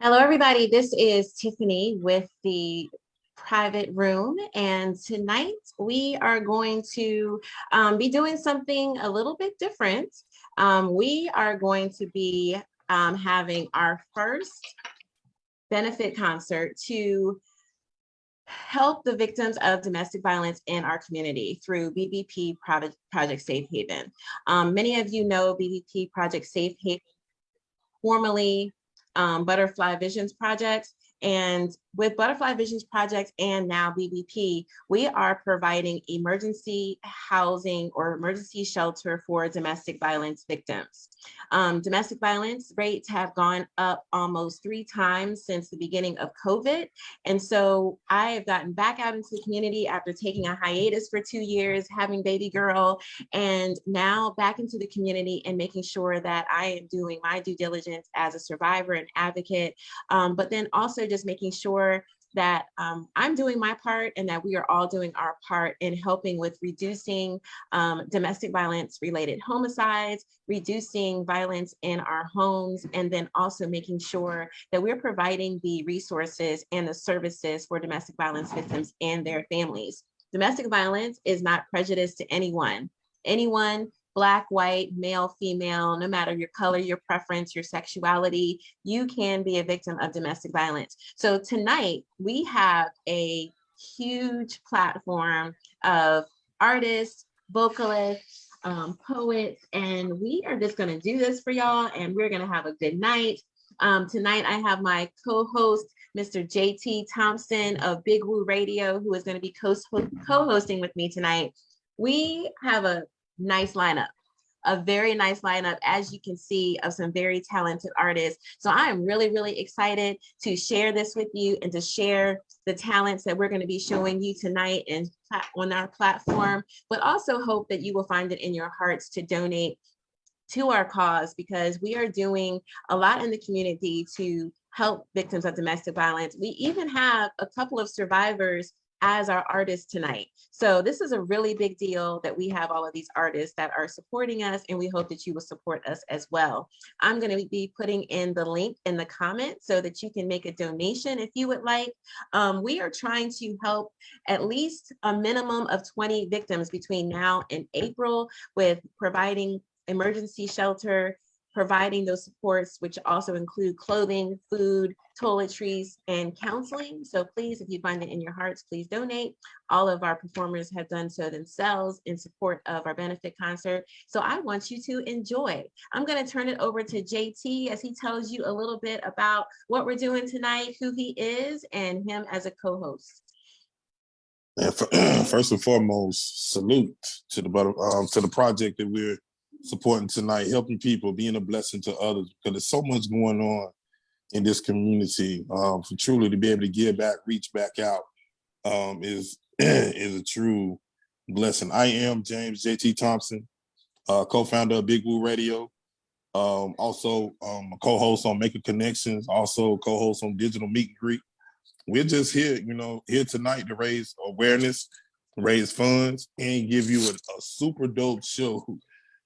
Hello, everybody. This is Tiffany with the private room. And tonight we are going to um, be doing something a little bit different. Um, we are going to be um, having our first benefit concert to help the victims of domestic violence in our community through BVP Project, Safe Haven. Um, many of you know BVP Project Safe Haven, formerly um, Butterfly Visions Project. And with Butterfly Visions Project and now BVP, we are providing emergency housing or emergency shelter for domestic violence victims. Um, domestic violence rates have gone up almost three times since the beginning of COVID. And so I have gotten back out into the community after taking a hiatus for two years, having baby girl, and now back into the community and making sure that I am doing my due diligence as a survivor and advocate, um, but then also just making sure that um, I'm doing my part and that we are all doing our part in helping with reducing um, domestic violence related homicides, reducing violence in our homes, and then also making sure that we're providing the resources and the services for domestic violence victims and their families. Domestic violence is not prejudice to anyone. Anyone black, white, male, female, no matter your color, your preference, your sexuality, you can be a victim of domestic violence. So tonight we have a huge platform of artists, vocalists, um, poets, and we are just gonna do this for y'all and we're gonna have a good night. Um, tonight I have my co-host, Mr. JT Thompson of Big Woo Radio, who is gonna be co-hosting with me tonight. We have a nice lineup a very nice lineup, as you can see, of some very talented artists. So I am really, really excited to share this with you and to share the talents that we're going to be showing you tonight and on our platform, but also hope that you will find it in your hearts to donate to our cause because we are doing a lot in the community to help victims of domestic violence. We even have a couple of survivors as our artists tonight. So this is a really big deal that we have all of these artists that are supporting us and we hope that you will support us as well. I'm gonna be putting in the link in the comments so that you can make a donation if you would like. Um, we are trying to help at least a minimum of 20 victims between now and April with providing emergency shelter, providing those supports, which also include clothing, food, toiletries, and counseling. So please, if you find it in your hearts, please donate. All of our performers have done so themselves in support of our benefit concert. So I want you to enjoy. I'm gonna turn it over to JT as he tells you a little bit about what we're doing tonight, who he is, and him as a co-host. And First and foremost, salute to the um, to the project that we're supporting tonight, helping people, being a blessing to others, because there's so much going on in this community. Um, for truly to be able to give back, reach back out, um, is is a true blessing. I am James JT Thompson, uh, co-founder of Big Woo Radio. Um, also um, a co-host on Making Connections, also co-host on Digital Meet and Greet. We're just here, you know, here tonight to raise awareness, raise funds, and give you a, a super dope show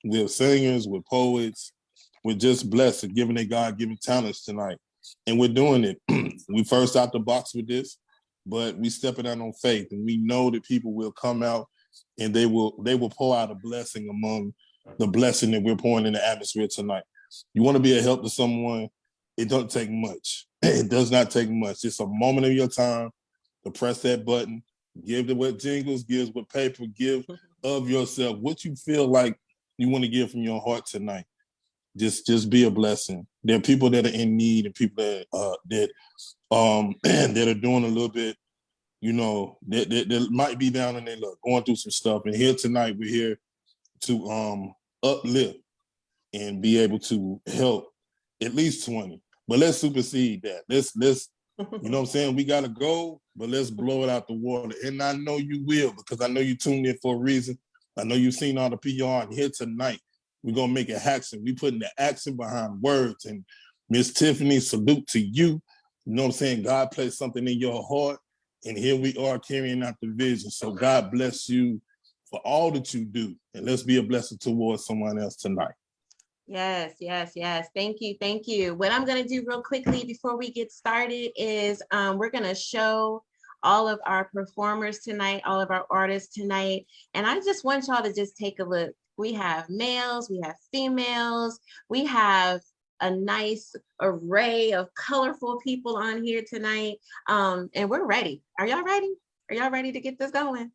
with singers, with poets, We're just blessed and giving their God-given talents tonight. And we're doing it. we first out the box with this, but we stepping out on faith and we know that people will come out and they will they will pour out a blessing among the blessing that we're pouring in the atmosphere tonight. You want to be a help to someone, it don't take much. It does not take much. It's a moment of your time to press that button, give the what jingles, gives what paper, give of yourself, what you feel like you want to give from your heart tonight. Just just be a blessing. There are people that are in need and people that uh that um that are doing a little bit, you know, that, that, that might be down in their luck, going through some stuff. And here tonight, we're here to um uplift and be able to help at least 20. But let's supersede that. Let's let's you know what I'm saying? We gotta go, but let's blow it out the water. And I know you will because I know you tuned in for a reason. I know you've seen all the PR and here tonight. We're gonna make it action. We putting the action behind words. And Miss Tiffany, salute to you. You know what I'm saying? God placed something in your heart, and here we are carrying out the vision. So God bless you for all that you do, and let's be a blessing towards someone else tonight. Yes, yes, yes. Thank you, thank you. What I'm gonna do real quickly before we get started is um, we're gonna show all of our performers tonight, all of our artists tonight. And I just want y'all to just take a look. We have males, we have females, we have a nice array of colorful people on here tonight. Um, and we're ready. Are y'all ready? Are y'all ready to get this going?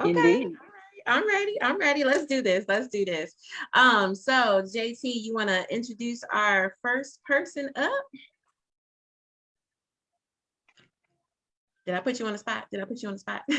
Okay. Indeed. I'm ready. I'm ready. Let's do this. Let's do this. Um, so JT, you want to introduce our first person up? Did I put you on the spot? Did I put you on the spot?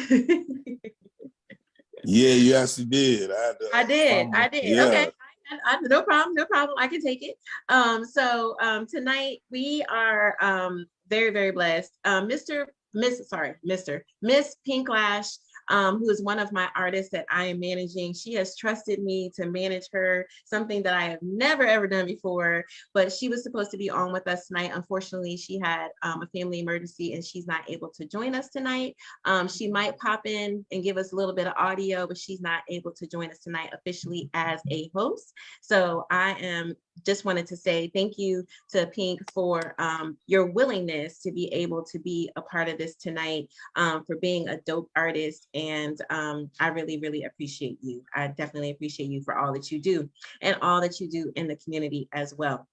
Yeah, you actually did. I, to I did. I did. Yeah. Okay. I, I- no problem. No problem. I can take it. Um, so um, tonight we are um, very, very blessed. Um, Mr. Miss, sorry, Mr. Miss Pinklash, um, who is one of my artists that I am managing. She has trusted me to manage her, something that I have never ever done before. But she was supposed to be on with us tonight. Unfortunately, she had um, a family emergency and she's not able to join us tonight. Um, she might pop in and give us a little bit of audio, but she's not able to join us tonight officially as a host. So I am just wanted to say thank you to Pink for um, your willingness to be able to be a part of this tonight, um, for being a dope artist. And um, I really, really appreciate you. I definitely appreciate you for all that you do and all that you do in the community as well.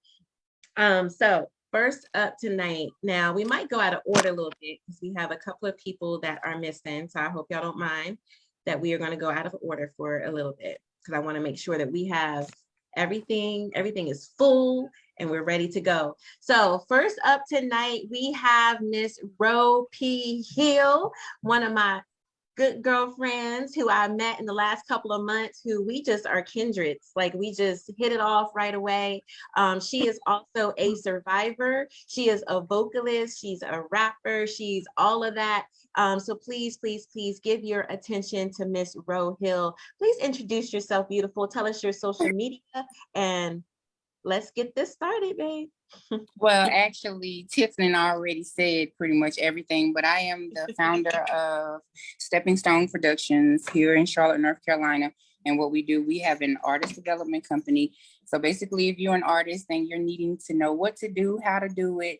Um, so first up tonight, now we might go out of order a little bit because we have a couple of people that are missing. So I hope y'all don't mind that we are going to go out of order for a little bit because I want to make sure that we have everything, everything is full and we're ready to go. So first up tonight, we have Miss Ro P. Hill, one of my good girlfriends who I met in the last couple of months, who we just are kindreds. Like we just hit it off right away. Um, she is also a survivor. She is a vocalist. She's a rapper. She's all of that. Um, so please, please, please give your attention to Miss Ro Hill. Please introduce yourself, beautiful. Tell us your social media and let's get this started, babe. Well, actually, Tiffany already said pretty much everything, but I am the founder of Stepping Stone Productions here in Charlotte, North Carolina. And what we do, we have an artist development company. So basically, if you're an artist and you're needing to know what to do, how to do it,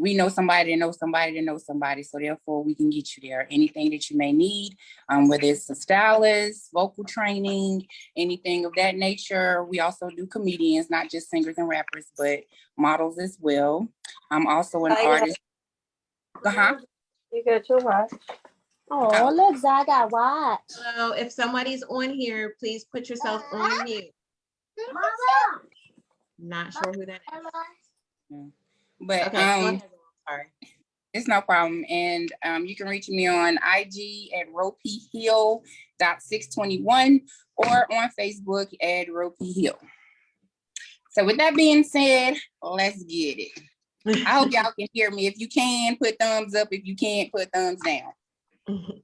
we know somebody to know somebody to know somebody. So therefore, we can get you there. Anything that you may need, um, whether it's a stylist, vocal training, anything of that nature. We also do comedians, not just singers and rappers, but models as well. I'm also an Oh, yeah. artist. Uh-huh. You got your watch. Oh. Oh, look, Zai got watch. So if somebody's on here, please put yourself on mute. Not sure who that is. But Okay, um. Sorry. it's no problem. And um, you can reach me on IG at ropeyhill.621 or on Facebook at ropey hill. So with that being said, let's get it. I hope y'all can hear me. If you can, put thumbs up. If you can't, put thumbs down.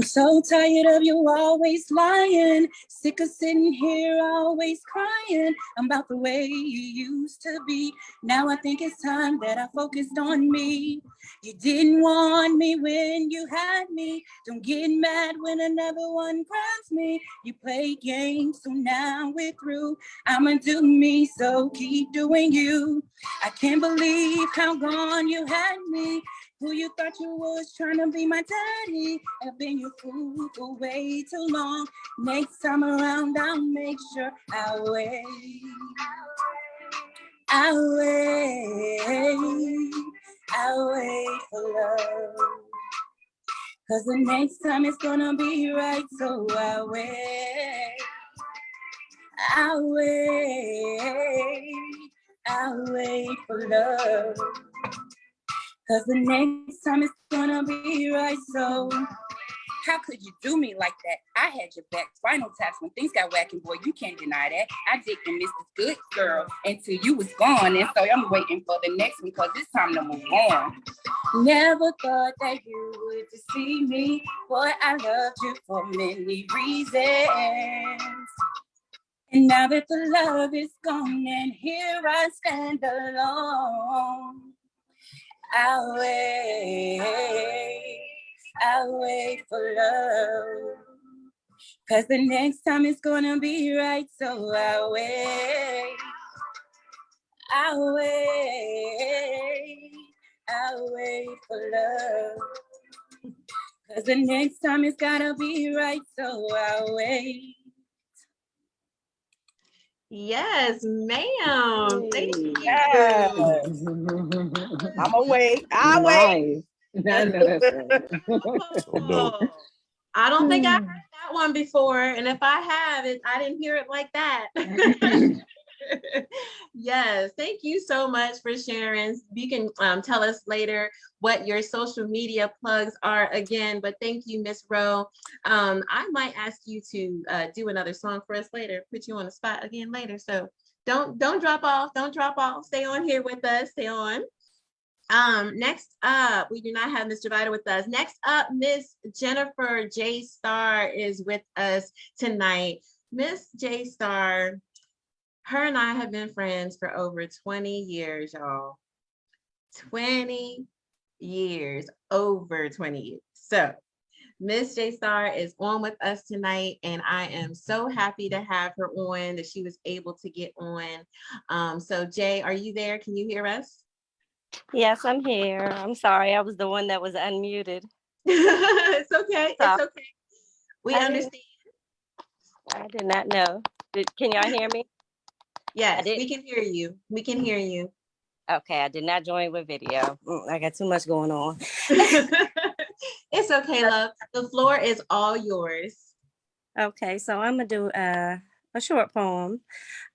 I'm so tired of you always lying, sick of sitting here always crying about the way you used to be. Now I think it's time that I focused on me. You didn't want me when you had me. Don't get mad when another one grabs me. You play games, so now we're through. I'ma do me, so keep doing you. I can't believe how gone you had me. Who you thought you was trying to be my daddy? I've been your fool for way too long. Next time around, I'll make sure I wait. I'll wait. I'll wait for love. Cause the next time it's gonna be right, so I'll wait. I'll wait. I'll wait for love. Cause the next time it's gonna be right, so how could you do me like that? I had your back, final taps when things got whacking, boy, you can't deny that. I did and this good girl until you was gone, and so I'm waiting for the next one, cause it's time to move on. Never thought that you would deceive me, boy, I loved you for many reasons. And now that the love is gone and here I stand alone, I'll wait, I'll wait for love. Cause the next time it's gonna be right, so I'll wait. I'll wait, I'll wait for love. Cause the next time it's gotta be right, so I'll wait. Yes, ma'am. Thank you. Yes. I'm away. I'll wait. Nice. I know that's right. So. Oh, I don't think I hmm. heard that one before, and if I have it, I didn't hear it like that. yes, thank you so much for sharing. You can um, tell us later what your social media plugs are again, but thank you, Miss Rowe. Um, I might ask you to uh, do another song for us later, put you on the spot again later. So don't don't drop off, don't drop off. Stay on here with us. Stay on. Um, next up, we do not have Mr. Vita with us. Next up, Miss Jennifer J. Star is with us tonight. Miss J. Star, her and I have been friends for over 20 years, y'all. 20 years, over 20 years. So Miss J Star is on with us tonight, and I am so happy to have her on, that she was able to get on. Um, so Jay, are you there? Can you hear us? Yes, I'm here. I'm sorry. I was the one that was unmuted. it's okay. It's okay. We I understand. I did not know. Did, can y'all hear me? Yes, we didn't- can hear you. We can hear you. Okay, I did not join with video. Mm, I got too much going on. it's okay, love. The floor is all yours. Okay, so I'm gonna do a, a short poem.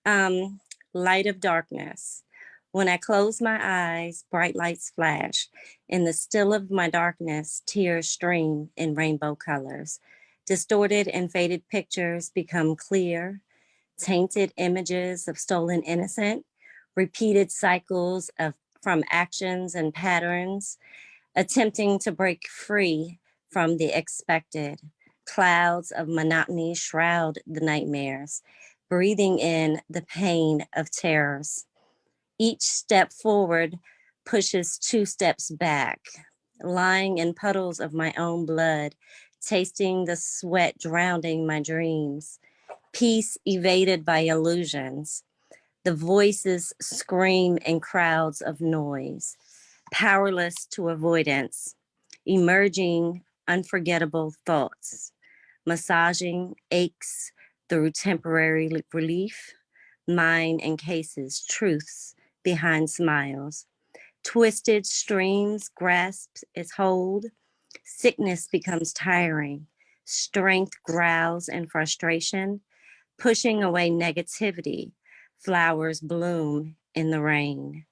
Um, Light of Darkness. When I close my eyes, bright lights flash. In the still of my darkness, tears stream in rainbow colors. Distorted and faded pictures become clear. Tainted images of stolen innocent. Repeated cycles of from actions and patterns. Attempting to break free from the expected. Clouds of monotony shroud the nightmares, breathing in the pain of terrors. Each step forward pushes two steps back, lying in puddles of my own blood, tasting the sweat drowning my dreams. Peace evaded by illusions. The voices scream in crowds of noise, powerless to avoidance, emerging unforgettable thoughts massaging aches through temporary relief. mind encases truths behind smiles. Twisted streams grasp its hold. Sickness becomes tiring. Strength growls in frustration, pushing away negativity. Flowers bloom in the rain.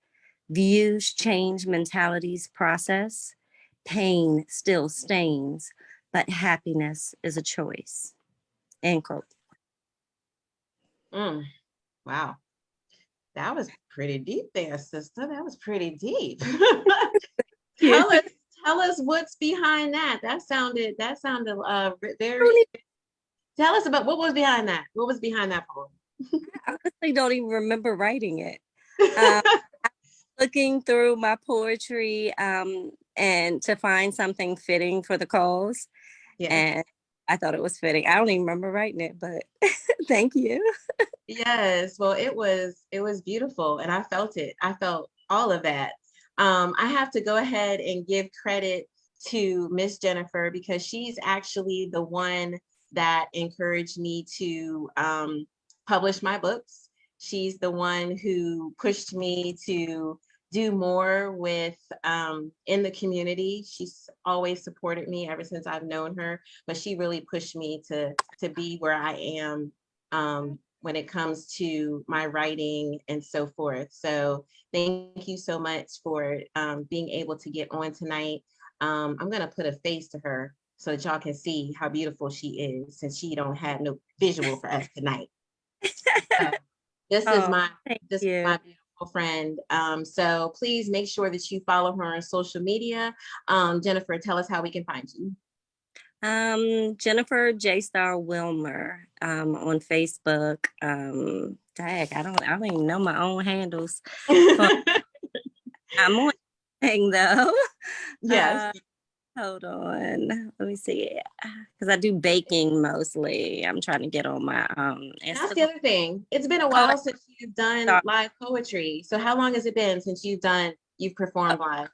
Views change mentalities process. Pain still stains, but happiness is a choice. End quote. Mm, Wow. That was pretty deep there, sister. That was pretty deep. Tell us, tell us what's behind that. That sounded, that sounded uh ve- very. Tell us about what was behind that. What was behind that poem? I honestly don't even remember writing it. Um, looking through my poetry um, and to find something fitting for the cause. Yeah. And I thought it was fitting. I don't even remember writing it, but thank you. Yes, well, it was it was beautiful and I felt it. I felt all of that. Um, I have to go ahead and give credit to Miss Jennifer because she's actually the one that encouraged me to um, publish my books. She's the one who pushed me to do more with um, in the community. She's always supported me ever since I've known her, but she really pushed me to to be where I am um, when it comes to my writing and so forth. So thank you so much for um, being able to get on tonight. Um, I'm gonna put a face to her so that y'all can see how beautiful she is since she don't have no visual for us tonight. So, This is Oh, my, Thank this is my beautiful friend. Um, so please make sure that you follow her on social media. Um, Jennifer, tell us how we can find you. Um, Jennifer J Star Wilmer um, on Facebook. Um, I don't, I don't even know my own handles. I'm on thing though. Yes. Uh, hold on, let me see. Because I do baking mostly. I'm trying to get on my um. That's the other thing. It's been a while since you've done live poetry. So how long has it been since you've done, you've performed live?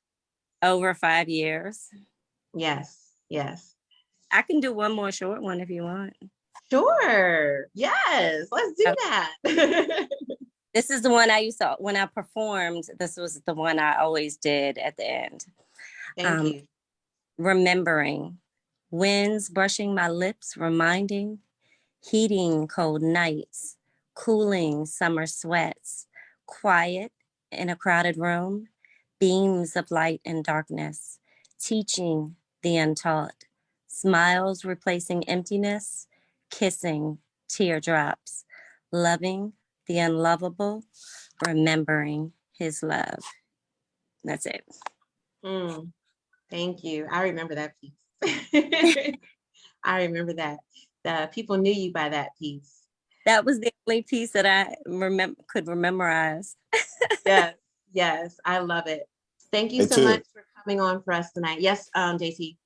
Over five years. Yes, yes. I can do one more short one if you want. Sure. Yes, let's do that. This is the one I used to when I performed. This was the one I always did at the end. Thank Um, you. Remembering winds brushing my lips reminding heating cold nights cooling summer sweats quiet in a crowded room beams of light and darkness teaching the untaught smiles replacing emptiness kissing teardrops loving the unlovable remembering his love. That's it. Mm, Thank you. I remember that piece. I remember that. The people knew you by that piece. That was the only piece that I remember could memorize. Yes, yes, I love it. Thank you Hey, so Ted. much for coming on for us tonight. Yes, um, JT.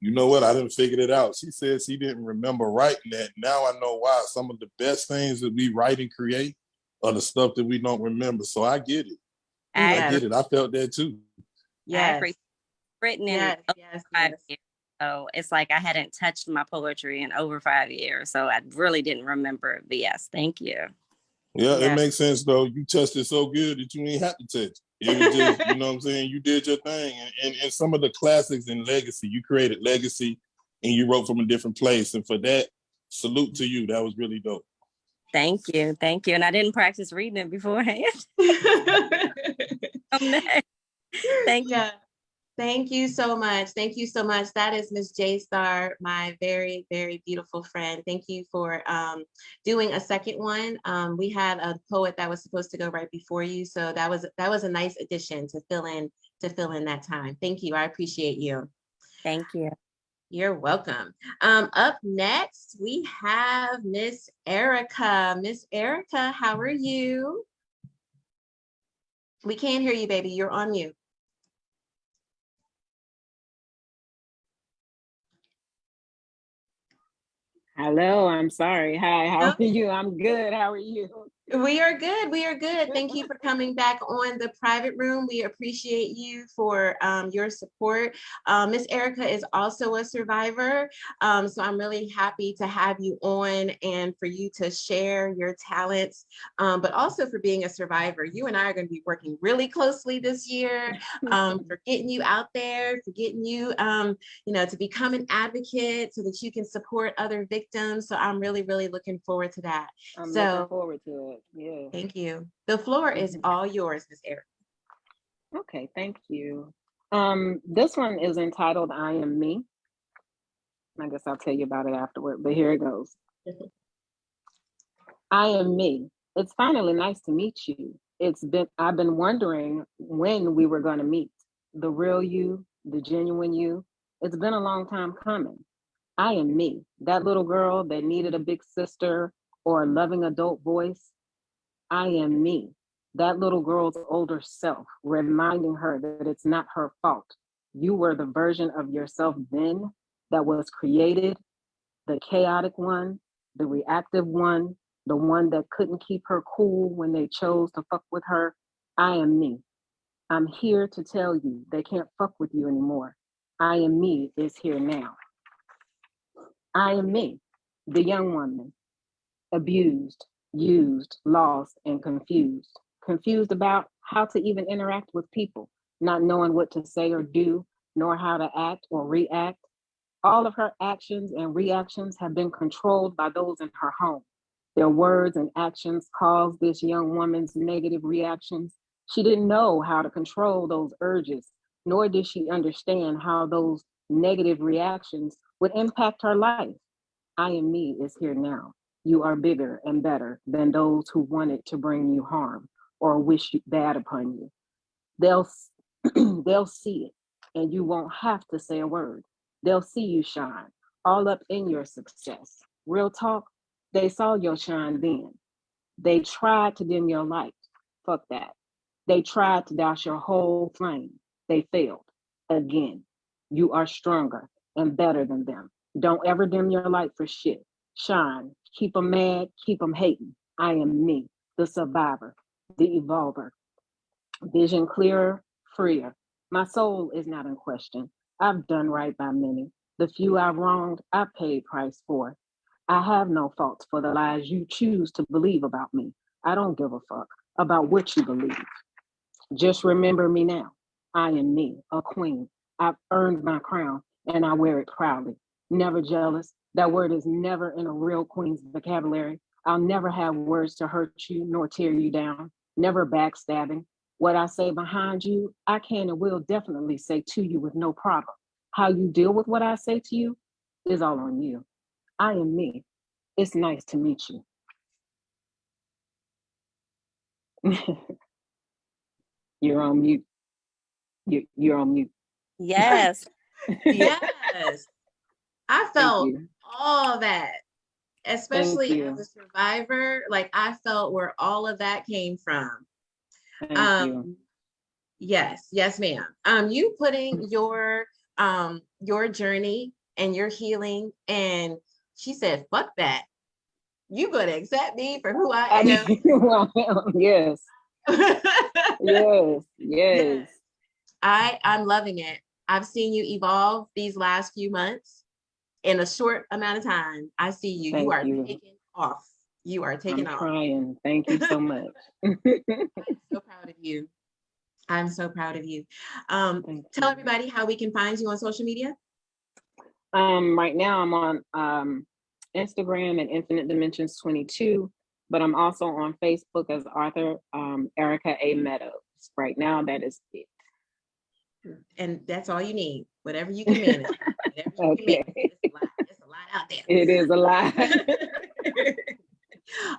You know what? I didn't figure it out. She said she didn't remember writing that. Now I know why. Some of the best things that we write and create are the stuff that we don't remember. So I get it. I, I get it. I felt that too. I Yes, agree. Written in yes, over yes, five yes. years. So it's like I hadn't touched my poetry in over five years. So I really didn't remember it. But yes, thank you. Yeah, Yeah. it makes sense though. You touched it so good that you didn't have to touch. it. It was just, you know what I'm saying? You did your thing. And, and, and some of the classics and legacy, you created legacy and you wrote from a different place. And for that, salute to you. That was really dope. Thank you. Thank you. And I didn't practice reading it beforehand. Thank you. Yeah. Thank you so much. Thank you so much. That is Miss J Star, my very, very beautiful friend. Thank you for um, doing a second one. Um, we had a poet that was supposed to go right before you, so that was that was a nice addition to fill in to fill in that time. Thank you. I appreciate you. Thank you. You're welcome. Um, up next, we have Miss Erica. Miss Erica, how are you? We can't hear you, baby. You're on mute. Hello, I'm sorry. Hi, how are you? I'm good. How are you? We are good. We are good. Thank you for coming back on the private room. We appreciate you for um, your support. Uh, Miss Erica is also a survivor. Um, so I'm really happy to have you on and for you to share your talents, um, but also for being a survivor. You and I are going to be working really closely this year um, for getting you out there, for getting you, um, you know, to become an advocate so that you can support other victims. So I'm really, really looking forward to that. I'm So- looking forward to it. Yeah. Thank you. The floor is all yours, Ms. Eric. Okay, thank you. Um, this one is entitled I Am Me. I guess I'll tell you about it afterward, but here it goes. I am me. It's finally nice to meet you. It's been I've been wondering when we were gonna meet. The real you, the genuine you. It's been a long time coming. I am me, that little girl that needed a big sister or a loving adult voice. I am me, that little girl's older self, reminding her that it's not her fault. You were the version of yourself then that was created, the chaotic one, the reactive one, the one that couldn't keep her cool when they chose to fuck with her. I am me. I'm here to tell you they can't fuck with you anymore. I am me is here now. I am me, the young woman, abused, used, lost, and confused. Confused about how to even interact with people, not knowing what to say or do, nor how to act or react. All of her actions and reactions have been controlled by those in her home. Their words and actions caused this young woman's negative reactions. She didn't know how to control those urges, nor did she understand how those negative reactions would impact her life. I am me is here now. You are bigger and better than those who wanted to bring you harm or wish bad upon you. They'll they'll see it and you won't have to say a word. They'll see you shine. all up in your success. Real talk, they saw your shine then. They tried to dim your light. Fuck that. They tried to douse your whole flame. They failed. Again, you are stronger and better than them. Don't ever dim your light for shit. Shine. Keep them mad. Keep them hating. I am me, the survivor, the evolver. Vision clearer, freer. My soul is not in question. I've done right by many. The few I've wronged, I paid price for. I have no faults for the lies you choose to believe about me. I don't give a fuck about what you believe. Just remember me now. I am me, a queen. I've earned my crown and I wear it proudly. Never jealous. That word is never in a real queen's vocabulary. I'll never have words to hurt you nor tear you down. Never backstabbing. What I say behind you, I can and will definitely say to you with no problem. How you deal with what I say to you is all on you. I am me. It's nice to meet you. you're on mute. You, you're on mute. Yes. Yes. I Thank felt you. All that, especially as a survivor. Like I felt where all of that came from. Thank you. Um, yes, yes, ma'am. Um, you putting your um your journey and your healing, and she said, "Fuck that." You gonna accept me for who I am? yes, yes, yes. I I'm loving it. I've seen you evolve these last few months. In a short amount of time, I see you. Thank you are you. taking off. You are taking I'm off. trying. Thank you so much. so proud of you. I'm so proud of you. Um, tell you. everybody how we can find you on social media. Um, right now I'm on um Instagram at Infinite Dimensions 22, but I'm also on Facebook as Arthur um Erica A. Meadows. Right now, that is it. And that's all you need. Whatever you can manage. You can manage. Out there. It is a lot.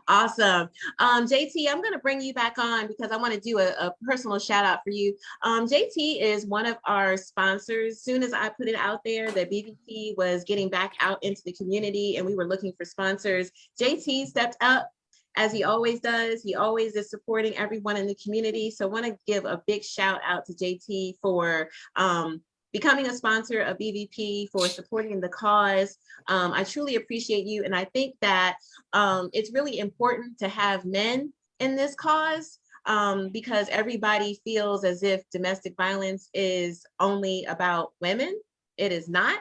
awesome. Um, JT, I'm going to bring you back on because I want to do a, a personal shout out for you. Um, JT is one of our sponsors. Soon as I put it out there that BVP was getting back out into the community and we were looking for sponsors, JT stepped up as he always does. He always is supporting everyone in the community. So I want to give a big shout out to JT for um, becoming a sponsor of BVP, for supporting the cause. Um, I truly appreciate you. And I think that um, it's really important to have men in this cause um, because everybody feels as if domestic violence is only about women. It is not.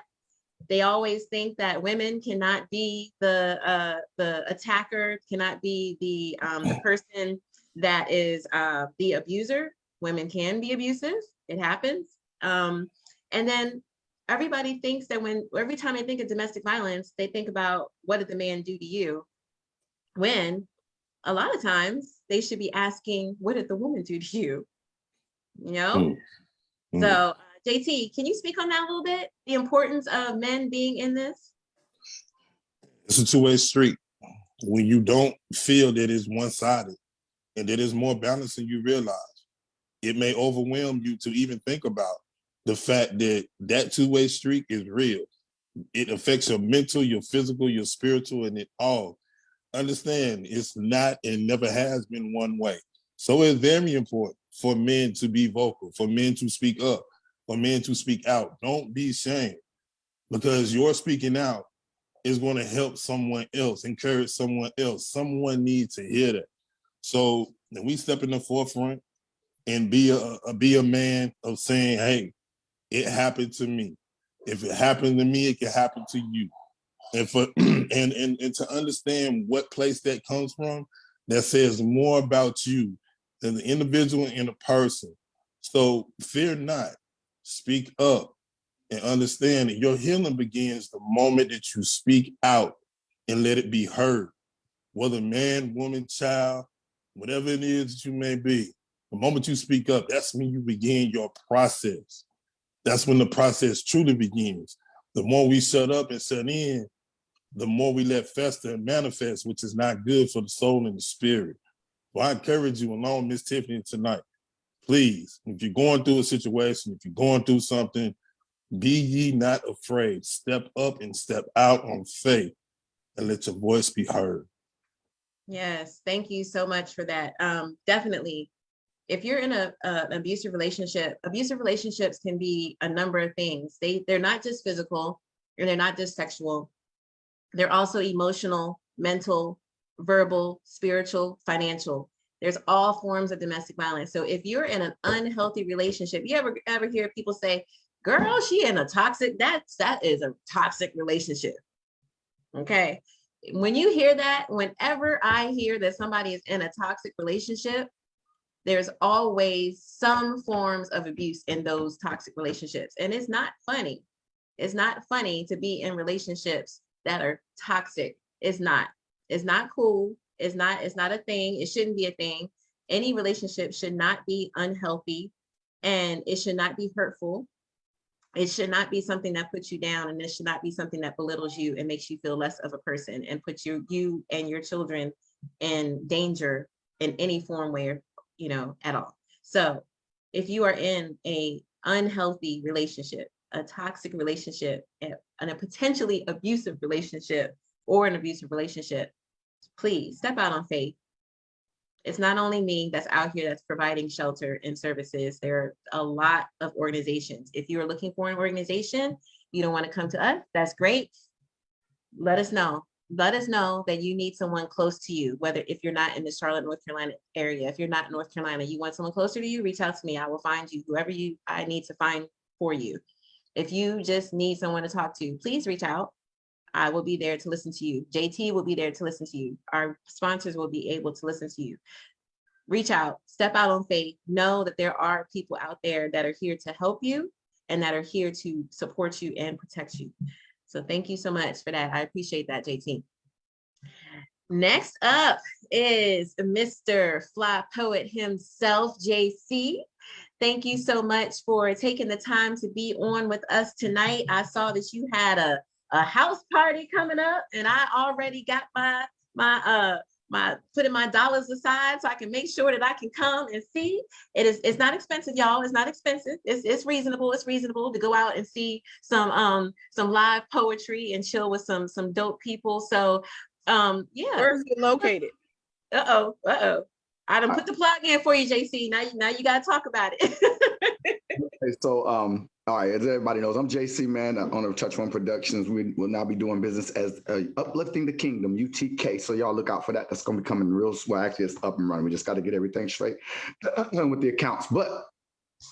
They always think that women cannot be the uh, the attacker, cannot be the um, the person that is uh, the abuser. Women can be abusive. It happens. Um, and then everybody thinks that when every time they think of domestic violence, they think about what did the man do to you? When a lot of times they should be asking, what did the woman do to you? You know? Mm. Mm. So uh, JT, can you speak on that a little bit? The importance of men being in this? It's a two-way street. When you don't feel that it's one-sided and that it's more balanced than you realize, it may overwhelm you to even think about the fact that that two-way street is real. It affects your mental, your physical, your spiritual, and it all. Understand, it's not and never has been one way. So it's very important for men to be vocal, for men to speak up, for men to speak out. Don't be ashamed because your speaking out is going to help someone else, encourage someone else. Someone needs to hear that. So when we step in the forefront and be a, a be a man of saying, "Hey, it happened to me. If it happened to me, it can happen to you." And for and and and to understand what place that comes from, that says more about you than the individual and the person. So fear not, speak up, and understand that your healing begins the moment that you speak out and let it be heard. Whether man, woman, child, whatever it is that you may be, the moment you speak up, that's when you begin your process. That's when the process truly begins. The more we shut up and shut in, the more we let fester and manifest, which is not good for the soul and the spirit. Well, I encourage you along Miss Tiffany tonight, please, if you're going through a situation, if you're going through something, Be ye not afraid. Step up and step out on faith and let your voice be heard. Yes, thank you so much for that. Um, definitely. If you're in a, a abusive relationship, abusive relationships can be a number of things. They they're not just physical and they're not just sexual. They're also emotional, mental, verbal, spiritual, financial. There's all forms of domestic violence. So if you're in an unhealthy relationship, you ever ever hear people say, girl, she in a toxic, that's that is a toxic relationship. Okay. When you hear that, whenever I hear that somebody is in a toxic relationship, there's always some forms of abuse in those toxic relationships. And it's not funny. It's not funny to be in relationships that are toxic. It's not. It's not cool. It's not, it's not a thing. It shouldn't be a thing. Any relationship should not be unhealthy and it should not be hurtful. It should not be something that puts you down and it should not be something that belittles you and makes you feel less of a person and puts you, you and your children in danger in any form where, you know, at all. So if you are in a unhealthy relationship, a toxic relationship, and a potentially abusive relationship or an abusive relationship, please step out on faith. It's not only me that's out here that's providing shelter and services. There are a lot of organizations. If you are looking for an organization, you don't want to come to us, that's great. Let us know. Let us know that you need someone close to you, whether if you're not in the Charlotte, North Carolina area, if you're not in North Carolina, you want someone closer to you, reach out to me. I will find you whoever you I need to find for you. If you just need someone to talk to, please reach out. I will be there to listen to you. JT will be there to listen to you. Our sponsors will be able to listen to you. Reach out, step out on faith, know that there are people out there that are here to help you and that are here to support you and protect you. So thank you so much for that. I appreciate that, JT. Next up is Mr. Fly Poet himself, JC. Thank you so much for taking the time to be on with us tonight. I saw that you had a, a house party coming up and I already got my, my, uh, my, putting my dollars aside so I can make sure that I can come and see. It is, it's not expensive, y'all. It's not expensive. It's, it's reasonable. It's reasonable to go out and see some, um, some live poetry and chill with some, some dope people. So, um, yeah. Where's it located? Uh-oh, uh-oh. I done put the plug in for you, JC. Now, you- now you gotta talk about it. Okay, so, um, all right, as everybody knows, I'm JC Man, owner of Touch One Productions. We will now be doing business as uh, Uplifting the Kingdom, UTK. So y'all look out for that. That's gonna be coming real, well, actually it's up and running. We just got to get everything straight with the accounts. But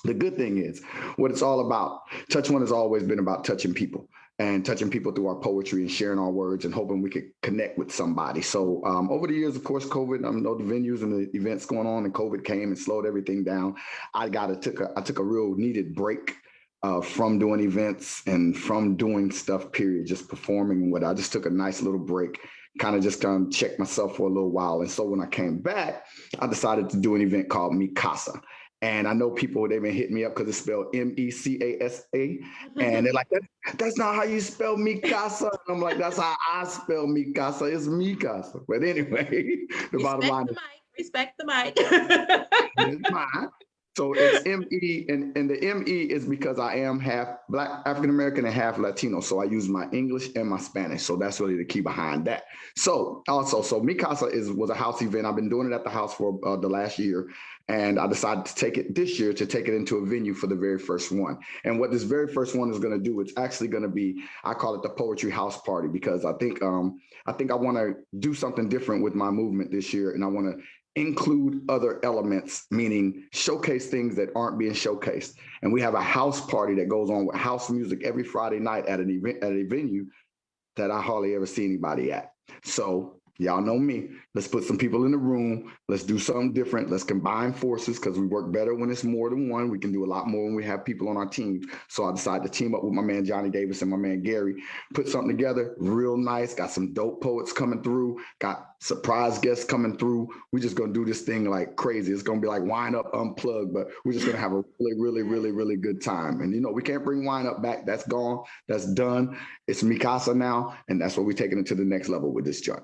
the good thing is what it's all about. Touch One has always been about touching people and touching people through our poetry and sharing our words and hoping we could connect with somebody. So um, over the years, of course, COVID, I know the venues and the events going on and COVID came and slowed everything down. I got a took a I took a real needed break uh, from doing events and from doing stuff, period, just performing what I just took a nice little break, kind of just kind of checked myself for a little while. And so when I came back, I decided to do an event called MeCasa. And I know people, they've been hitting me up because it's spelled M-E-C-A-S-A. And they're like, that, that's not how you spell Mikasa. And I'm like, that's how I spell MeCasa. It's MeCasa. But anyway, the bottom line Respect the mic, is respect the mic. it's mine. So it's M-E, and, and the M-E is because I am half Black, African-American and half Latino. So I use my English and my Spanish. So that's really the key behind that. So also, so MeCasa is was a house event. I've been doing it at the house for uh, the last year. And I decided to take it this year to take it into a venue for the very first one. And what this very first one is going to do, it's actually going to be, I call it the Poetry House Party because I think um, I think I want to do something different with my movement this year, and I want to include other elements, meaning showcase things that aren't being showcased. And we have a house party that goes on with house music every Friday night at an event at a venue that I hardly ever see anybody at. So y'all know me. Let's put some people in the room. Let's do something different. Let's combine forces because we work better when it's more than one. We can do a lot more when we have people on our team. So I decided to team up with my man Johnny Davis and my man Gary, put something together real nice. Got some dope poets coming through. Got surprise guests coming through. We're just gonna do this thing like crazy. It's gonna be like wine up unplugged, but we're just gonna have a really, really, really, really good time. And you know, we can't bring wine up back. That's gone. That's done. It's MeCasa now, and that's what we're taking it to the next level with this joint.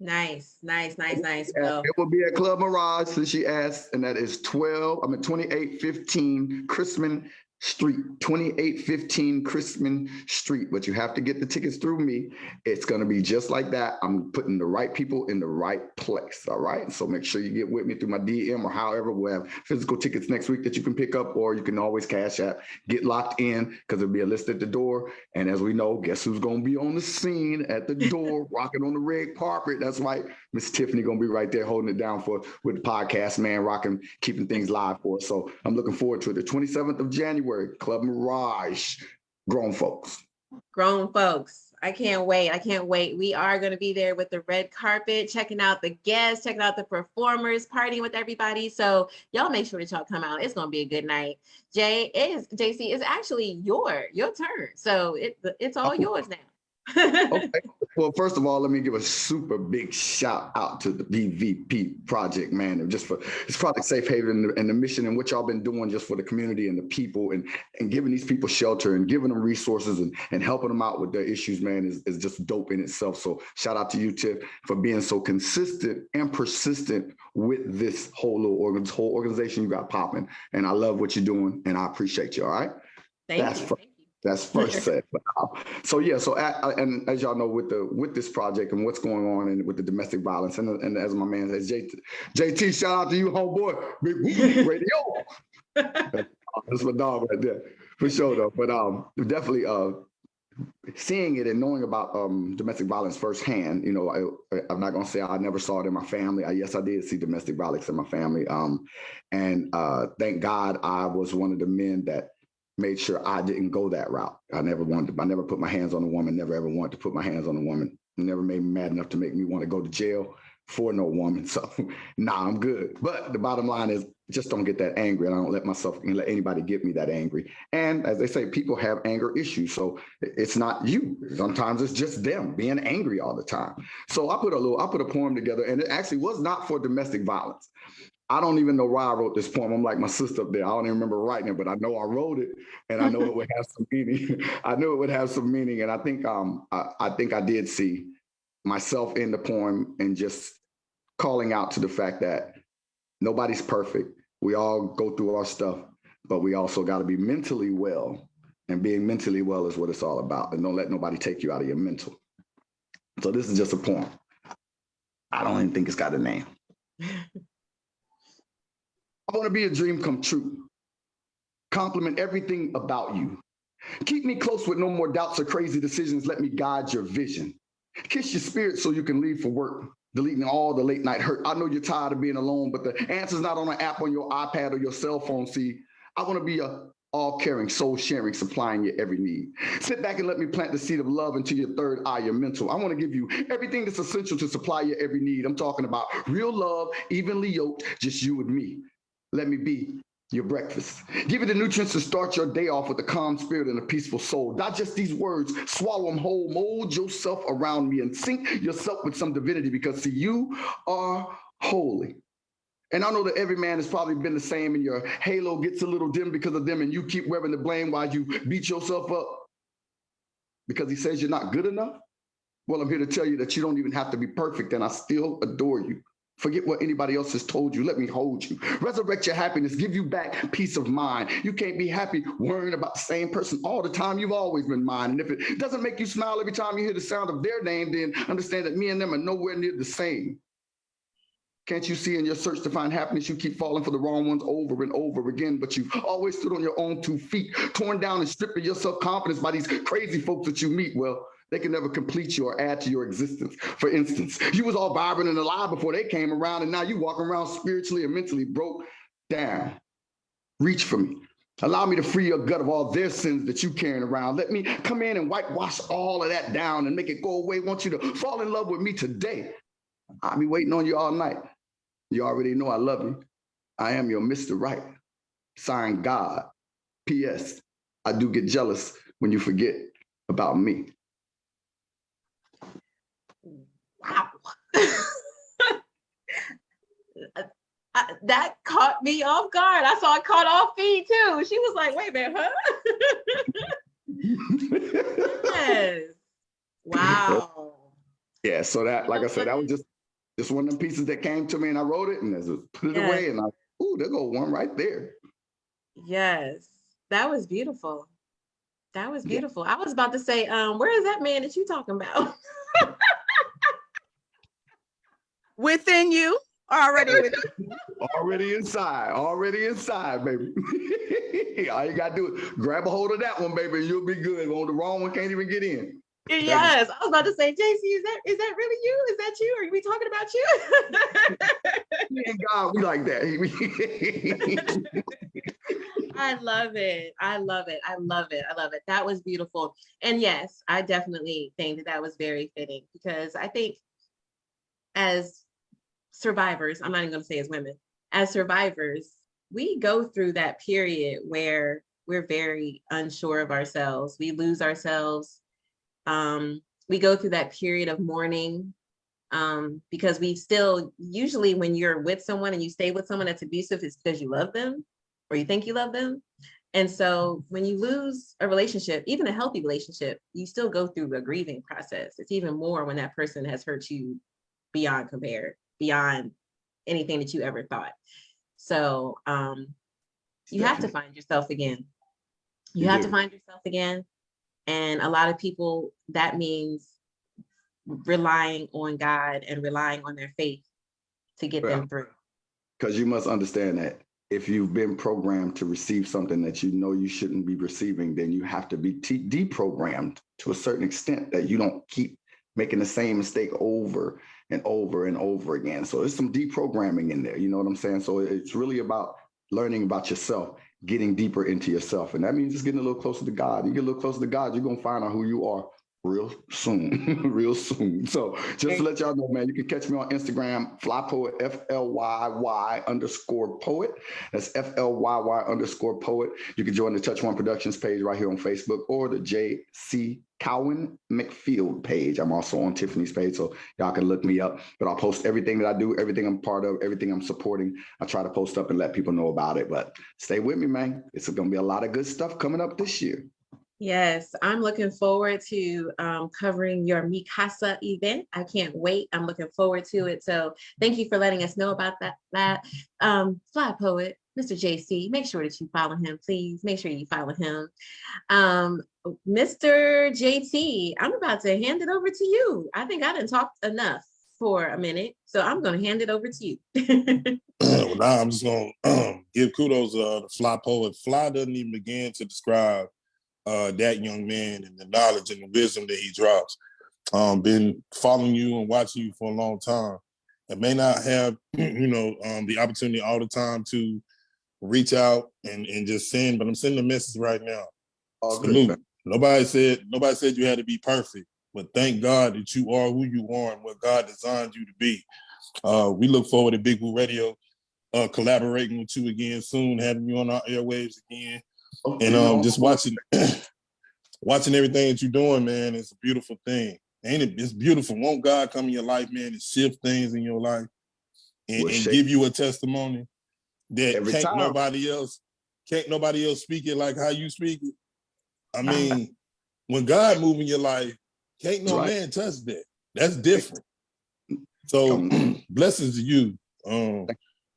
Nice, nice, nice, nice. Well, It will be at Club Mirage, since she asked, and that is 12, I'm mean, 2815 Chrisman Street, 2815 Chrisman Street, but you have to get the tickets through me. It's gonna be just like that. I'm putting the right people in the right place, all right? So make sure you get with me through my DM or however, we'll have physical tickets next week that you can pick up, or you can always cash out, get locked in, because there'll be a list at the door. And as we know, guess who's gonna be on the scene at the door, rocking on the red carpet? That's right, Miss Tiffany gonna be right there holding it down for, with the podcast, man, rocking, keeping things live for us. So I'm looking forward to it. The 27th of January, Club Mirage, grown folks. grown folks. I can't wait. I can't wait. We are going to be there with the red carpet, checking out the guests, checking out the performers, partying with everybody. So y'all make sure that y'all come out. It's going to be a good night. Jay is JC is actually your your turn. So it it's all yours now. Okay. Well, first of all, let me give a super big shout out to the BVP project, man, just for this Project Safe Haven and the mission and what y'all been doing just for the community and the people and, and giving these people shelter and giving them resources and, and helping them out with their issues, man, is, is just dope in itself. So shout out to you, Tiff, for being so consistent and persistent with this whole little organ, this whole organization you got popping. And I love what you're doing and I appreciate you, all right? Thank That's you. Fr- Thank you. That's first set. So yeah, so at, and as y'all know with the with this project and what's going on and with the domestic violence and, and as my man says, JT, JT, shout out to you, homeboy, big radio. That's my dog right there, for sure though. But um, definitely uh, seeing it and knowing about um domestic violence firsthand. You know, I, I'm not gonna say I never saw it in my family. I, yes, I did see domestic violence in my family. Um, and uh, thank God I was one of the men that made sure I didn't go that route. I never wanted to, I never put my hands on a woman, never ever wanted to put my hands on a woman. Never made me mad enough to make me want to go to jail for no woman. So nah, I'm good. But the bottom line is just don't get that angry. And I don't let myself let anybody get me that angry. And as they say, people have anger issues. So it's not you. Sometimes it's just them being angry all the time. So I put a little, I put a poem together and it actually was not for domestic violence. I don't even know why I wrote this poem. I'm like my sister up there. I don't even remember writing it, but I know I wrote it and I know it would have some meaning. I knew it would have some meaning. And I think um I, I think I did see myself in the poem and just calling out to the fact that nobody's perfect. We all go through our stuff, but we also got to be mentally well. And being mentally well is what it's all about. And don't let nobody take you out of your mental. So this is just a poem. I don't even think it's got a name. I want to be a dream come true. Compliment everything about you. Keep me close with no more doubts or crazy decisions. Let me guide your vision. Kiss your spirit so you can leave for work, deleting all the late night hurt. I know you're tired of being alone, but the answer's not on an app on your iPad or your cell phone. See, I want to be a all caring, soul sharing, supplying your every need. Sit back and let me plant the seed of love into your third eye, your mental. I want to give you everything that's essential to supply your every need. I'm talking about real love, evenly yoked, just you and me. Let me be your breakfast. Give it the nutrients to start your day off with a calm spirit and a peaceful soul. Digest these words, swallow them whole, mold yourself around me and sink yourself with some divinity because see, you are holy. And I know that every man has probably been the same and your halo gets a little dim because of them and you keep wearing the blame while you beat yourself up because he says you're not good enough. Well, I'm here to tell you that you don't even have to be perfect and I still adore you. Forget what anybody else has told you. Let me hold you. Resurrect your happiness. Give you back peace of mind. You can't be happy worrying about the same person all the time. You've always been mine. And if it doesn't make you smile every time you hear the sound of their name, then understand that me and them are nowhere near the same. Can't you see in your search to find happiness, you keep falling for the wrong ones over and over again, but you've always stood on your own two feet, torn down and stripping your self-confidence by these crazy folks that you meet. Well, they can never complete you or add to your existence. For instance, you was all vibrant and alive before they came around, and now you walking around spiritually and mentally broke down. Reach for me. Allow me to free your gut of all their sins that you carrying around. Let me come in and whitewash all of that down and make it go away. want you to fall in love with me today. I'll be waiting on you all night. You already know I love you. I am your Mr. Right. Signed God. P.S. I do get jealous when you forget about me. I- that caught me off guard. I saw it caught off feed too. She was like, wait a minute, huh? yes. Wow. Yeah, so that, like I said, that was just just one of the pieces that came to me and I wrote it and I just put it Yeah. away and I, ooh, there go one right there. Yes. That was beautiful. That was Yeah. beautiful. I was about to say, um, where is that man that you talking about? Within you, already with Already inside, already inside, baby. All you gotta do is grab a hold of that one, baby, and you'll be good. On the wrong one, can't even get in. Yes, I was about to say, JC, is that is that really you? Is that you? Are we talking about you? And God, we like that. I love it. I love it. I love it. I love it. That was beautiful. And yes, I definitely think that that was very fitting because I think as survivors, I'm not even to say as women, as survivors, we go through that period where we're very unsure of ourselves. We lose ourselves. Um, we go through that period of mourning um, because we still, usually when you're with someone and you stay with someone that's abusive, it's because you love them or you think you love them. And so when you lose a relationship, even a healthy relationship, you still go through a grieving process. It's even more when that person has hurt you beyond compare, beyond anything that you ever thought. So um, you have to find yourself again. You You have do. to find yourself again. And a lot of people, that means relying on God and relying on their faith to get Well, them through. Because you must understand that if you've been programmed to receive something that you know you shouldn't be receiving, then you have to be deprogrammed to a certain extent that you don't keep making the same mistake over and over and over again. So there's some deprogramming in there. You know what I'm saying? So it's really about learning about yourself, getting deeper into yourself. And that means just getting a little closer to God. You get a little closer to God, you're going to find out who you are real soon, real soon. So just to let y'all know, man, you can catch me on Instagram, fly poet, F L Y Y underscore poet. That's F L Y Y underscore poet. You can join the Touch One Productions page right here on Facebook or the JC Cowan McField page. I'm also on Tiffany's page, so y'all can look me up. But I'll post everything that I do, everything I'm part of, everything I'm supporting. I try to post up and let people know about it. But stay with me, man. It's gonna be a lot of good stuff coming up this year. Yes, I'm looking forward to um, covering your MeCasa event. I can't wait. I'm looking forward to it. So thank you for letting us know about that. That um, Fly Poet, Mr. JC. Make sure that you follow him, please. Make sure you follow him. Um, Mr. JT, I'm about to hand it over to you. I think I didn't talk enough for a minute, so I'm going to hand it over to you. well, now I'm just gonna um, give kudos uh, to Fly Poet. Fly doesn't even begin to describe uh, that young man and the knowledge and the wisdom that he drops. Um, been following you and watching you for a long time. I may not have, you know, um, the opportunity all the time to reach out and, and just send, but I'm sending a message right now. Salute. Nobody said nobody said you had to be perfect, but thank God that you are who you are and what God designed you to be. Uh, we look forward to Big Blue Radio uh, collaborating with you again soon, having you on our airwaves again, and um, just watching watching everything that you're doing, man. It's a beautiful thing, ain't it? It's beautiful. Won't God come in your life, man, and shift things in your life and, and give you a testimony that Every can't time. nobody else can't nobody else speak it like how you speak it. I mean, when God move in your life, can't no Right. man touch that. That's different. So blessings to you, um,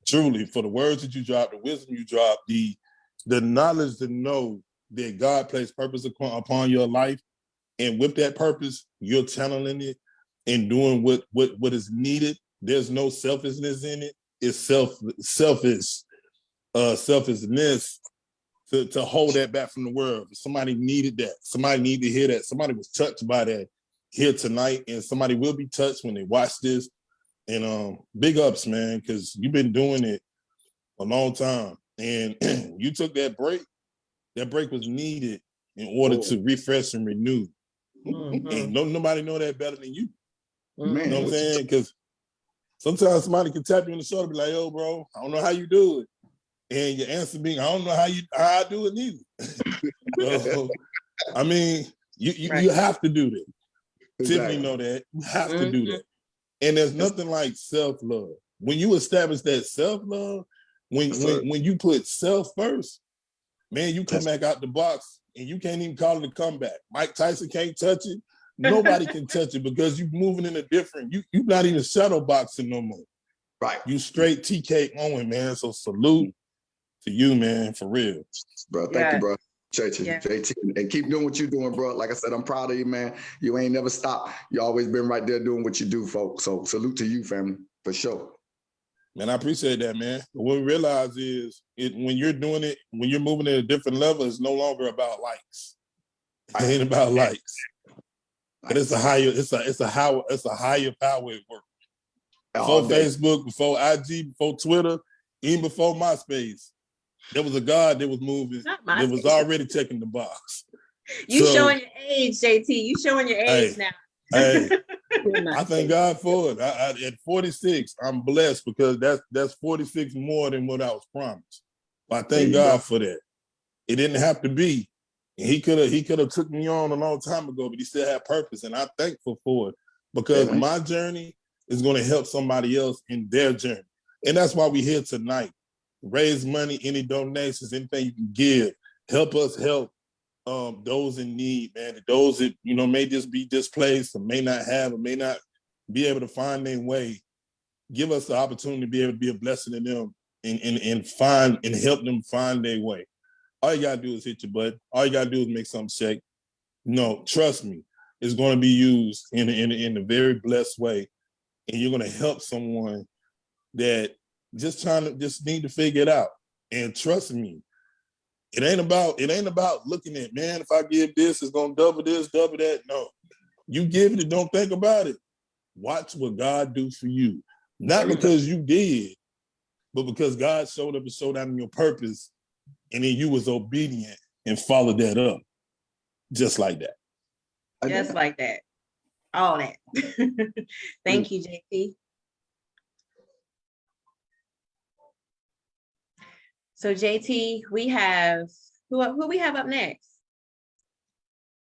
truly, for the words that you dropped, the wisdom you dropped, the the knowledge to know that God placed purpose upon, your life, and with that purpose, you're channeling it and doing what what what is needed. There's no selfishness in it. It's self selfish, uh, selfishness to, to hold that back from the world. Somebody needed that. Somebody needed to hear that. Somebody was touched by that here tonight, and somebody will be touched when they watch this. And um, big ups, man, because you've been doing it a long time, and you took that break. That break was needed in order to refresh and renew. Mhm, And no nobody know that better than you. mhm. Man, You know what I'm saying? Because sometimes somebody can tap you on the shoulder, be like, "Yo, bro, I don't know how you do it," and your answer being, "I don't know how you how I do it neither." so, I mean, you you, Right. you have to do that. Exactly. Tiffany know that. You have to do that. And there's nothing like self-love. When you establish that self-love, when Yes, sir. when, when you put self first, man, you come Yes. back out the box and you can't even call it a comeback. Mike Tyson can't touch it. Nobody can touch it because you're moving in a different, you you're not even shadow boxing no more. Right. You straight TK Owen, man. So salute to you, man, for real. Bro, thank Yeah. you, bro. JT, Yeah. JT, and keep doing what you're doing, bro. Like I said, I'm proud of you, man. You ain't never stopped. You always been right there doing what you do, folks. So salute to you, family, for sure. Man, I appreciate that, man. But what we realize is it when you're doing it, when you're moving at a different level, it's no longer about likes. It ain't about likes. But it's a higher, it's a it's a higher, it's a higher power at work. Before day. Facebook, before IG, before Twitter, even before MySpace, there was a God that was moving. Not That was already checking the box. You So- showing your age, JT. You showing your age Hey. now. Hey, I thank. God for it. I, I, at 46, I'm blessed because that's that's 46 more than what I was promised. But I thank God go. for that. It didn't have to be. And he could have he could have took me on a long time ago, but he still had purpose, and I'm thankful for it because my journey is going to help somebody else in their journey, and that's why we're here tonight. Raise money, any donations, anything you can give, help us help um, those in need, man. Those that you know may just be displaced or may not have or may not be able to find their way. Give us the opportunity to be able to be a blessing to them and, and, and find and help them find their way. All you gotta do is hit your butt. All you gotta do is make something shake. No, trust me, it's gonna be used in in in a very blessed way, and you're gonna help someone that just trying to just need to figure it out. And trust me, it ain't about it ain't about looking at man. If I give this, it's gonna double this, double that. No, you give it. and Don't think about it. Watch what God do for you, not because you did, but because God showed up and showed out in your purpose, and then you was obedient and followed that up, just like that. Just like that. All that. Thank you, JT. So JT, we have, who, who we have up next?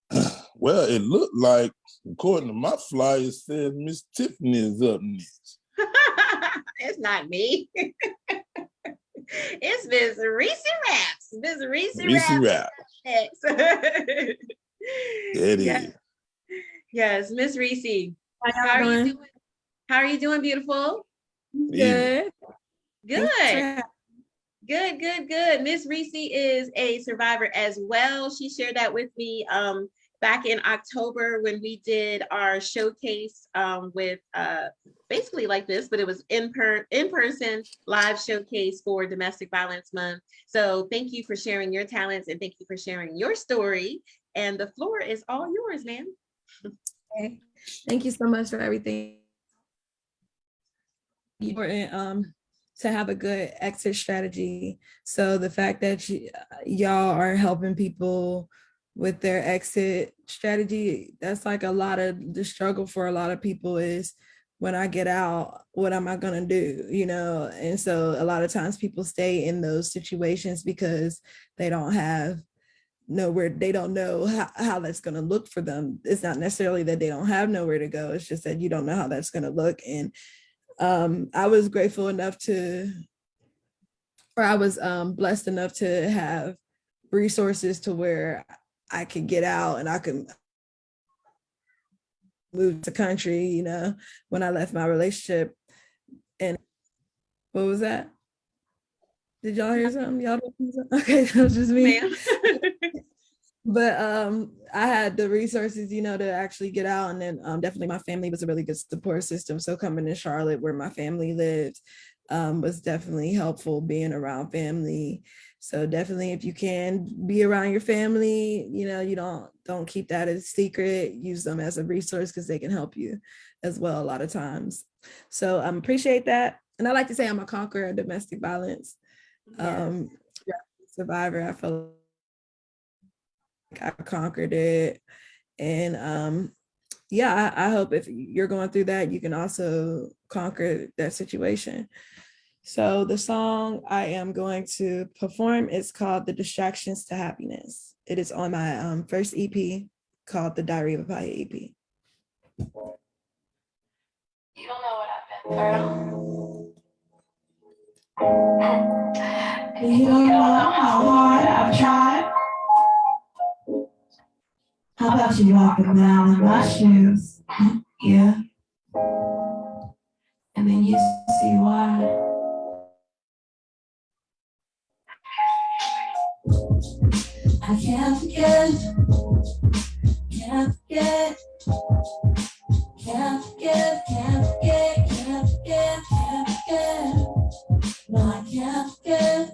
Well, it looked like, according to my flyer, it says Miss Tiffany is up next. It's not me. It's Miss Reese Raps. Miss Reese Reese Raps Rap. next. It is. Yes. Yes, Miss Reese. How How are you doing? doing? How are you doing, beautiful? Good. Good. Good, good, good. Miss Reese is a survivor as well. She shared that with me um, back in October when we did our showcase um, with uh, basically like this, but it was in per in person live showcase for Domestic Violence Month. So thank you for sharing your talents and thank you for sharing your story. And the floor is all yours, ma'am. Okay. Thank you so much for everything. Important um to have a good exit strategy. So the fact that y'all are helping people with their exit strategy, that's like a lot of the struggle for a lot of people is when I get out, what am I gonna do? You know, and so a lot of times people stay in those situations because they don't have nowhere they don't know how, how that's going to look for them it's not necessarily that they don't have nowhere to go it's just that you don't know how that's going to look and um i was grateful enough to or i was um blessed enough to have resources to where i could get out and i could move to country you know when i left my relationship and what was that did y'all hear something y'all don't hear something? okay that was just me. but um i had the resources you know to actually get out and then um definitely my family was a really good support system. So coming to charlotte where my family lived um was definitely helpful being around family. So definitely if you can be around your family you know you don't don't keep that a secret. Use them as a resource because they can help you as well a lot of times. So i um, appreciate that. And i like to say i'm a conqueror of domestic violence. Um survivor. I feel I conquered it. And um, yeah, I, I hope if you're going through that, you can also conquer that situation. So the song I am going to perform is called The Distractions to Happiness. It is on my um, first EP called The Diary of a Pia EP. You don't know what I've been through. You don't know how hard I've tried. How about you walk around in my shoes? Yeah. And then you see why. I can't forget, can't forget, can't forget, can't forget, can't forget, can't forget. No, I can't forget,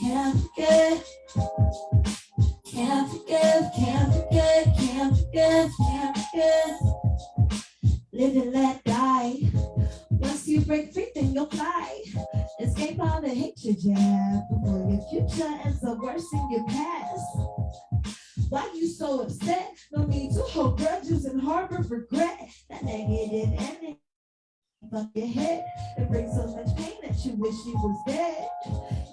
can't forget, can't forget, can't forget, can't forget, can't forget. Live and let die. Once you break free, then you'll fly. Escape all the hatred you have before your future ends up worse in your past. Why you so upset? No need to hold grudges and harbor regret. That negative energy on your head. It brings so much pain that you wish you was dead.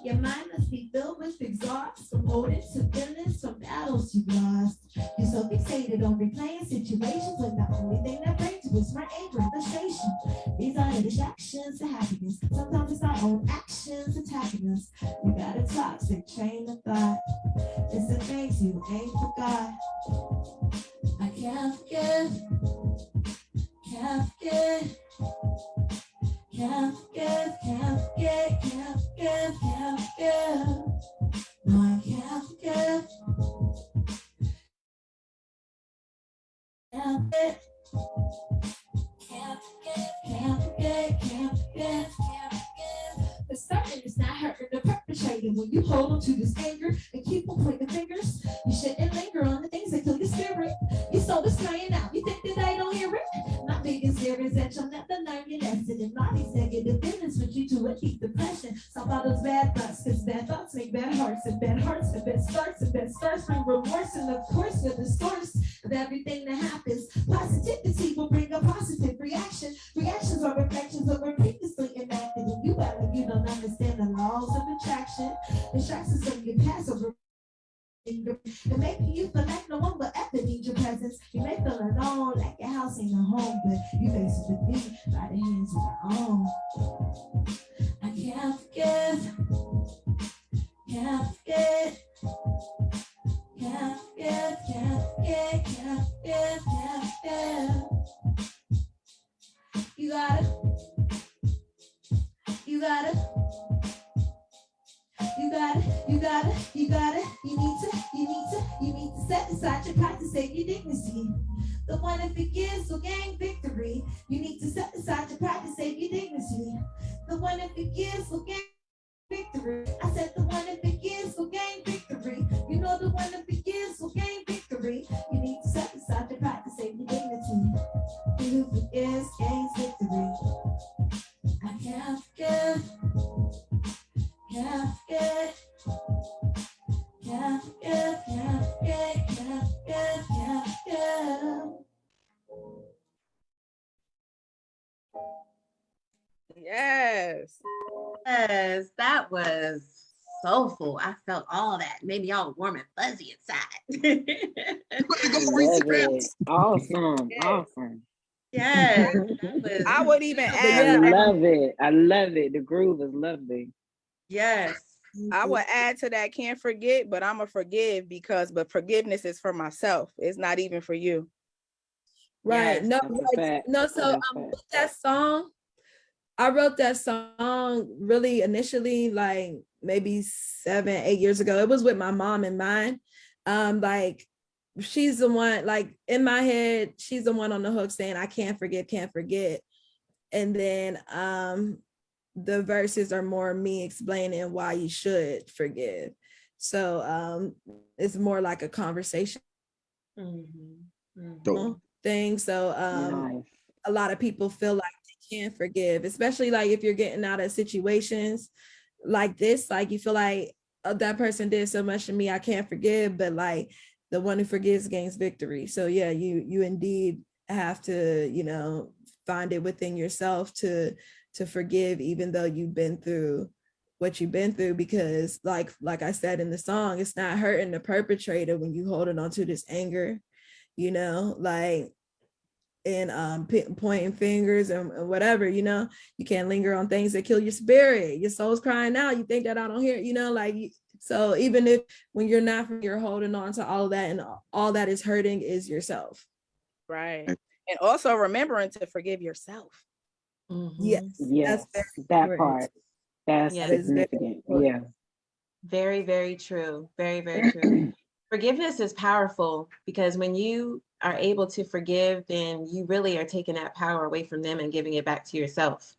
Your mind must be filled with exhaust from holding to feelings from battles you lost. You're so fixated on replaying situations when the only thing that brings you is more anger and frustration. These are the distractions to happiness. Sometimes it's our own actions attacking us. You got a toxic train of thought. It's the things you ain't forgot. I can't forget. Can't forget. Forget, can't forget, can't forget. No, I can't forget. Can't forget. Can't forget, can't forget, can't forget, can't forget. The starting is not hurting the perpetrator when you hold on to this anger and keep on pointing the fingers. You shouldn't linger on the things that kill your spirit. Your soul is crying out. You think that I don't hear it? Biggest fear is that you'll never learn your lesson. And these negative feelings lead you to a deep depression. Stop all those bad thoughts, because bad thoughts make bad hearts, and bad hearts and bad starts, and bad starts bring remorse. And of course, you're the source of everything that happens. Positivity will bring a positive reaction. Reactions are reflections of what previously enacted. And you act you don't understand the laws of attraction. Distractions of your past over and making you feel like no one will ever need your presence. You may feel alone, like your house ain't a home, but you face it with me by the hands of your own. I can't forget, can't forget, can't forget, can't forget, can't forget, can't forget. You gotta, you gotta. You got it. you got it. you got it. you need to, you need to, you need to set aside your pride to save your dignity. The one that forgives will gain victory. You need to set aside your pride to save your dignity. The one that forgives will gain victory. I said all that. Made me all warm and fuzzy inside. Love it. Awesome, Yes. awesome. yes, was, I would even I add, love it. I love it. The groove is lovely. yes. I would add to that, can't forget, but I'm a forgive because, but forgiveness is for myself. It's not even for you. Right. Yes, no, that's a like, fact. no, so That's um with that song, I wrote that song really initially, like maybe seven, eight years ago. It was with my mom in mind. Um, like she's the one, like in my head, she's the one on the hook saying, I can't forget, can't forget. And then um the verses are more me explaining why you should forgive. So um it's more like a conversation Mhm, mhm. Thing. So um Nice. a lot of people feel like can't forgive, especially like if you're getting out of situations like this, like you feel like oh, that person did so much to me, I can't forgive, but like the one who forgives gains victory. So yeah, you you indeed have to, you know, find it within yourself to to forgive even though you've been through what you've been through because like like I said in the song, it's not hurting the perpetrator when you holding on to this anger, you know, like and um pi- pointing fingers and and whatever you know you can't linger on things that kill your spirit your soul's crying out you think that i don't hear it, you know like so even if when you're not you're holding on to all of that and all that is hurting is yourself Right. And also remembering to forgive yourself. Mhm. yes Yes, that important. part. That's Yeah. That is very significant. Yeah. Very, very true. Very, very true. Forgiveness is powerful because when you are able to forgive, then you really are taking that power away from them and giving it back to yourself.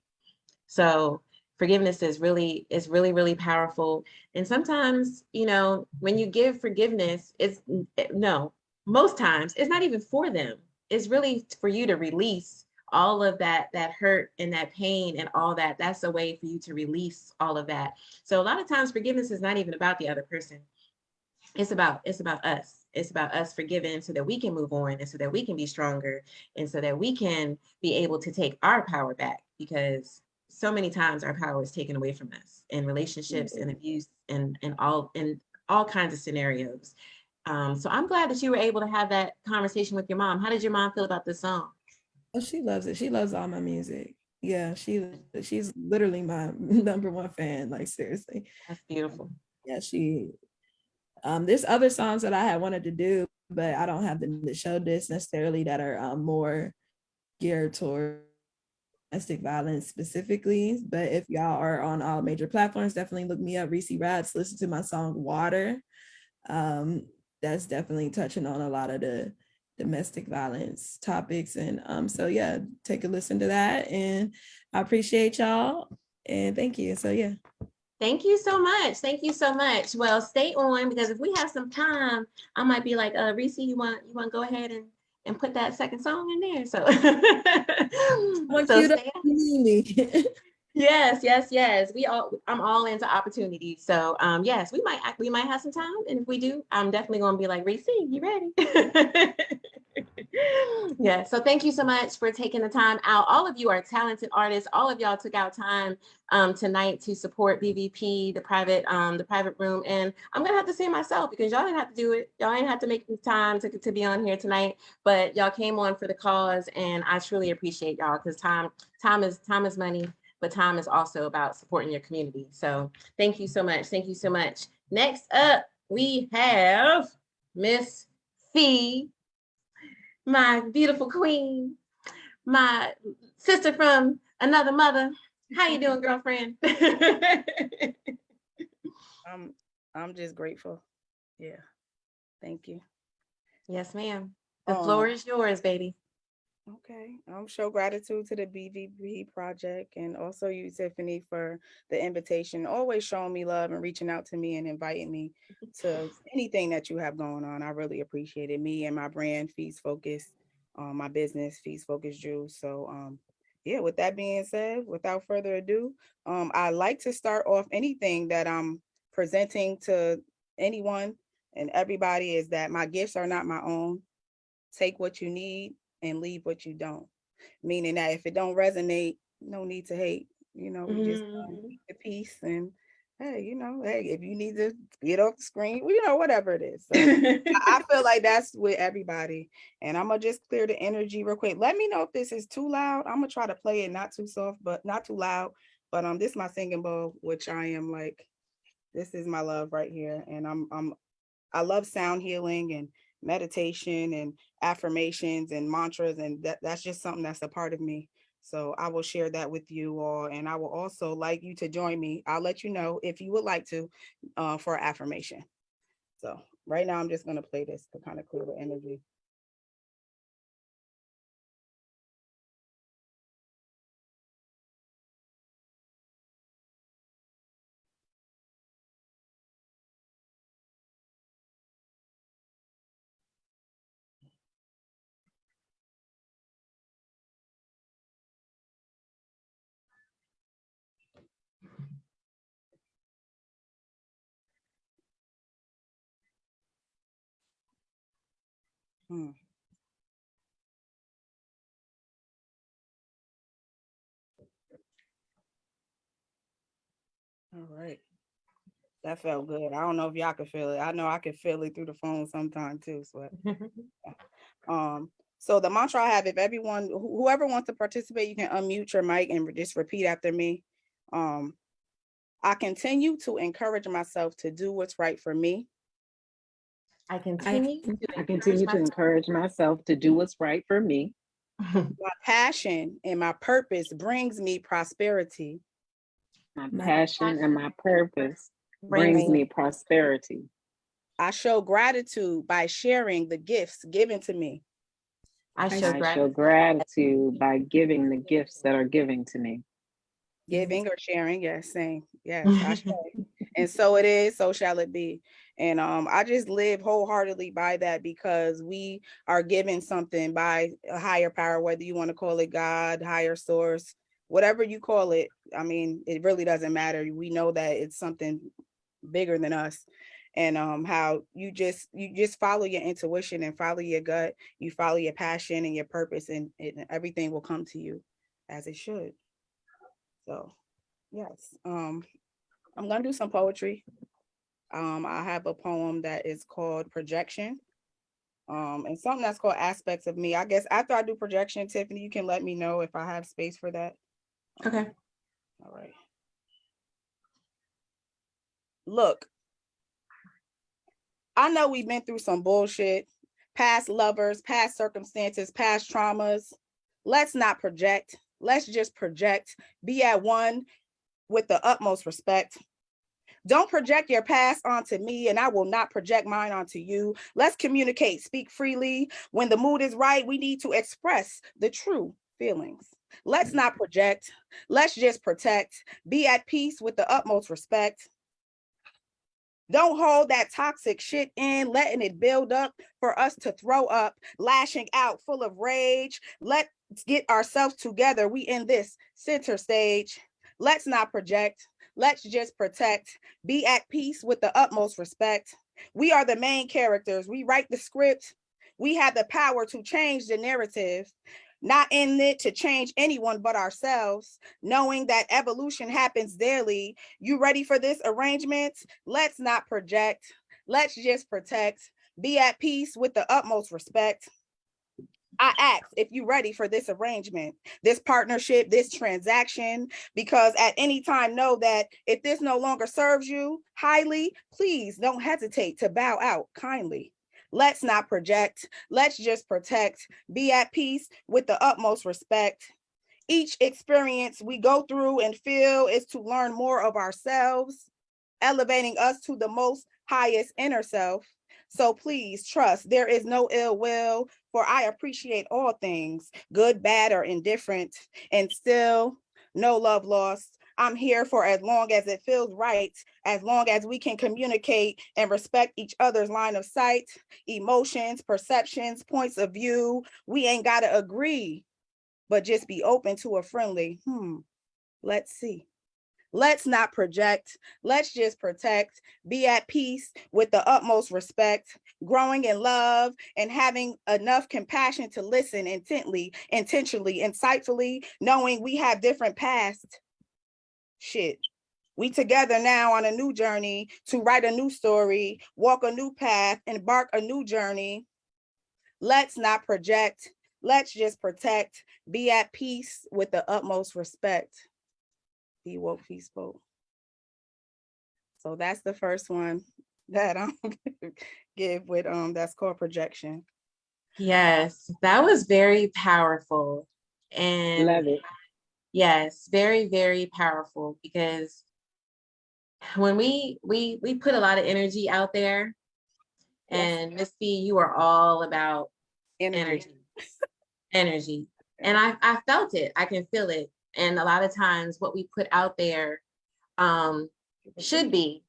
So forgiveness is really is really really powerful. And sometimes, you know, when you give forgiveness, it's no, most times it's not even for them. It's really for you to release all of that that hurt and that pain and all that. That's a way for you to release all of that. So a lot of times forgiveness is not even about the other person it's about it's about us it's about us forgiving so that we can move on and so that we can be stronger and so that we can be able to take our power back because so many times our power is taken away from us in relationships and abuse and and all in all kinds of scenarios um, so i'm glad that you were able to have that conversation with your mom how did your mom feel about this song Oh, she loves it. She loves all my music. Yeah, she she's literally my number one fan. Like seriously. that's beautiful Yeah, she. Um, there's other songs that I had wanted to do, but I don't have the, show discs necessarily that are um, more geared toward domestic violence specifically. But if y'all are on all major platforms, definitely look me up, Reese Raps. Listen to my song "Water." Um, that's definitely touching on a lot of the domestic violence topics, and um, so yeah, take a listen to that. And I appreciate y'all, and thank you. So yeah. Thank you so much. Thank you so much. Well, stay on because if we have some time, I might be like, uh, Reese, you want you want to go ahead and and put that second song in there. So, want so you to stay me. yes, yes, yes. We all I'm all into opportunities. So, um, yes, we might act- we might have some time, and if we do, I'm definitely going to be like, Reese, you ready? yeah. So, thank you so much for taking the time out. All of you are talented artists. All of y'all took out time um, tonight to support BVP, the private, um, the private room. And I'm gonna have to say myself because y'all didn't have to do it. Y'all didn't have to make the time to, to be on here tonight, but y'all came on for the cause, and I truly appreciate y'all because time, time is time is money, but time is also about supporting your community. So thank you so much. Thank you so much. Next up, we have Miss Fee, my beautiful queen, my sister from another mother. How you doing, girlfriend? I'm I'm just grateful. Yeah. Thank you. yes, ma'am. The Um, floor is yours, baby. Okay, um, show gratitude to the BVP project and also you, Tiffany, for the invitation, always showing me love and reaching out to me and inviting me to anything that you have going on. I really appreciate it. Me and my brand, Feast Focus, um, my business, Feast Focus Juice. So, um, yeah, with that being said, without further ado, um, I like to start off anything that I'm presenting to anyone and everybody is that my gifts are not my own. Take what you need and leave what you don't. Meaning that if it don't resonate, no need to hate. You know, we just um, Mhm. keep the peace and hey, you know, hey, if you need to get off the screen, well, you know, whatever it is. So I I feel like that's with everybody. And I'm gonna just clear the energy real quick. Let me know if this is too loud. I'm gonna try to play it not too soft, but not too loud. But um, this is my singing bowl, which I am like, this is my love right here. And I'm I'm I love sound healing and meditation and affirmations and mantras, and that that's just something that's a part of me. So I will share that with you all, and I will also like you to join me. I'll let you know if you would like to uh, for affirmation. So right now, I'm just gonna play this to kind of clear the energy. Hmm. All right. That felt good. I don't know if y'all can feel it. I know I can feel it through the phone sometime too. So, um, so the mantra I have, if everyone, wh- whoever wants to participate, you can unmute your mic and just repeat after me. Um, I continue to encourage myself to do what's right for me. I continue. to I encourage continue to myself- encourage myself to do what's right for me. My passion and my purpose brings me prosperity. My My passion and my purpose brings Brings- me prosperity. I show gratitude by sharing the gifts given to me. I I show I show gratitude. gratitude by giving the gifts that are given to me. Giving or sharing, yes, same, yes. I show. And so it is, so shall it be. And um, I just live wholeheartedly by that because we are given something by a higher power, whether you want to call it God, higher source, whatever you call it. I mean, it really doesn't matter. We know that it's something bigger than us. And um, how you just you just follow your intuition and follow your gut, you follow your passion and your purpose, and, and everything will come to you as it should. So, yes, um, I'm gonna do some poetry. Um, I have a poem that is called Projection. Um, and something that's called Aspects of Me. I guess after I do projection, Tiffany, you can let me know if I have space for that. Okay. All right. Look, I know we've been through some bullshit, past lovers, past circumstances, past traumas. Let's not project. Let's just project, be at one with the utmost respect. Don't project your past onto me, and I will not project mine onto you. Let's communicate, speak freely. When the mood is right, we need to express the true feelings. Let's not project. Let's just protect. Be at peace with the utmost respect. Don't hold that toxic shit in, letting it build up for us to throw up, lashing out full of rage. Let's get ourselves together. We in this center stage. Let's not project. Let's just protect. Be at peace with the utmost respect. We are the main characters. We write the script. We have the power to change the narrative, not in it to change anyone but ourselves, knowing that evolution happens daily. You ready for this arrangement? Let's not project. Let's just protect. Be at peace with the utmost respect. I ask if you're ready for this arrangement, this partnership, this transaction, because at any time know that if this no longer serves you highly, please don't hesitate to bow out kindly. Let's not project. Let's just protect. Be at peace with the utmost respect. Each experience we go through and feel is to learn more of ourselves, elevating us to the most highest inner self. So please trust there is no ill will, for I appreciate all things, good, bad, or indifferent, and still no love lost. I'm here for as long as it feels right, as long as we can communicate and respect each other's line of sight, emotions, perceptions, points of view. We ain't gotta agree, but just be open to a friendly, hmm, let's see. Let's not project. Let's just protect, be at peace with the utmost respect, growing in love and having enough compassion to listen intently, intentionally, insightfully, knowing we have different past. Shit. We together now on a new journey to write a new story, walk a new path, embark a new journey. Let's not project. Let's just protect, be at peace with the utmost respect be woke, be spoke. So that's the first one that I'm give with um that's called projection. Yes, that was very powerful. And Love it. yes, very, very powerful because when we we we put a lot of energy out there Yes. and Miss B, you are all about Energy. energy. Energy. And I I felt it. I can feel it. And a lot of times what we put out there um should be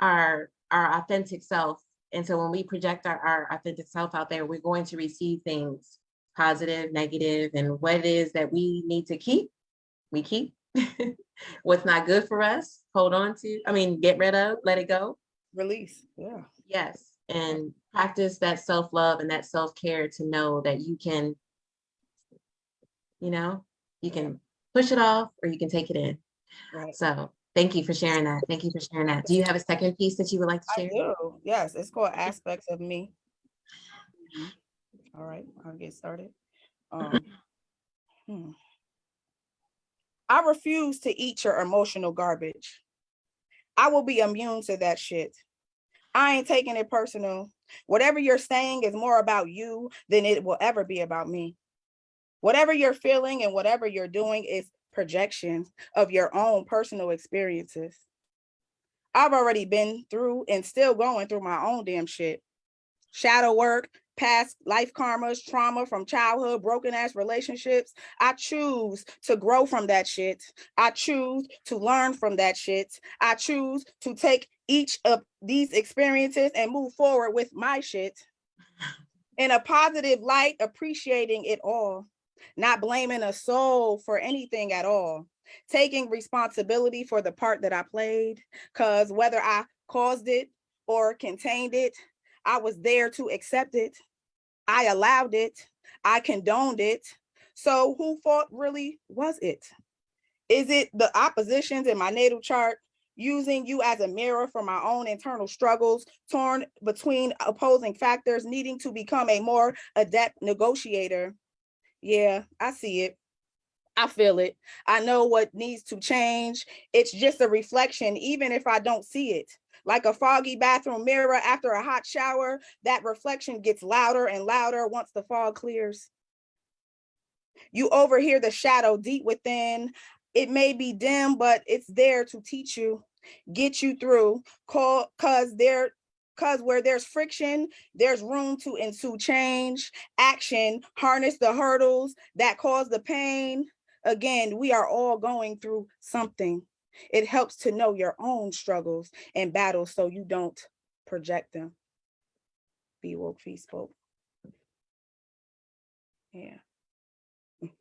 our our authentic self. And so when we project our, our authentic self out there, we're going to receive things positive, negative, and what it is that we need to keep, we keep. What's not good for us, hold on to, I mean, get rid of, let it go. Release. Yeah. Yes, and practice that self-love and that self-care to know that you can, you know, you can push it off or you can take it in. Right. So thank you for sharing that. Thank you for sharing that. Do you have a second piece that you would like to share? I do. Yes, it's called aspects of me. All right, I'll get started. Um, hmm. I refuse to eat your emotional garbage. I will be immune to that shit. I ain't taking it personal. Whatever you're saying is more about you than it will ever be about me. Whatever you're feeling and whatever you're doing is projections of your own personal experiences. I've already been through and still going through my own damn shit. Shadow work, past life karmas, trauma from childhood, broken ass relationships. I choose to grow from that shit. I choose to learn from that shit. I choose to take each of these experiences and move forward with my shit in a positive light, appreciating it all, not blaming a soul for anything at all, taking responsibility for the part that I played, because whether I caused it or contained it, I was there to accept it. I allowed it. I condoned it. So who fault really was it? Is it the oppositions in my natal chart using you as a mirror for my own internal struggles, torn between opposing factors, needing to become a more adept negotiator? Yeah, I see it. I feel it. I know what needs to change. It's just a reflection, even if I don't see it. Like a foggy bathroom mirror after a hot shower, that reflection gets louder and louder once the fog clears. You overhear the shadow deep within. It may be dim, but it's there to teach you, get you through, call, cause there, cause where there's friction, there's room to ensue change, action, harness the hurdles that cause the pain. Again, we are all going through something. It helps to know your own struggles and battles so you don't project them. Be woke, be spoke. Yeah.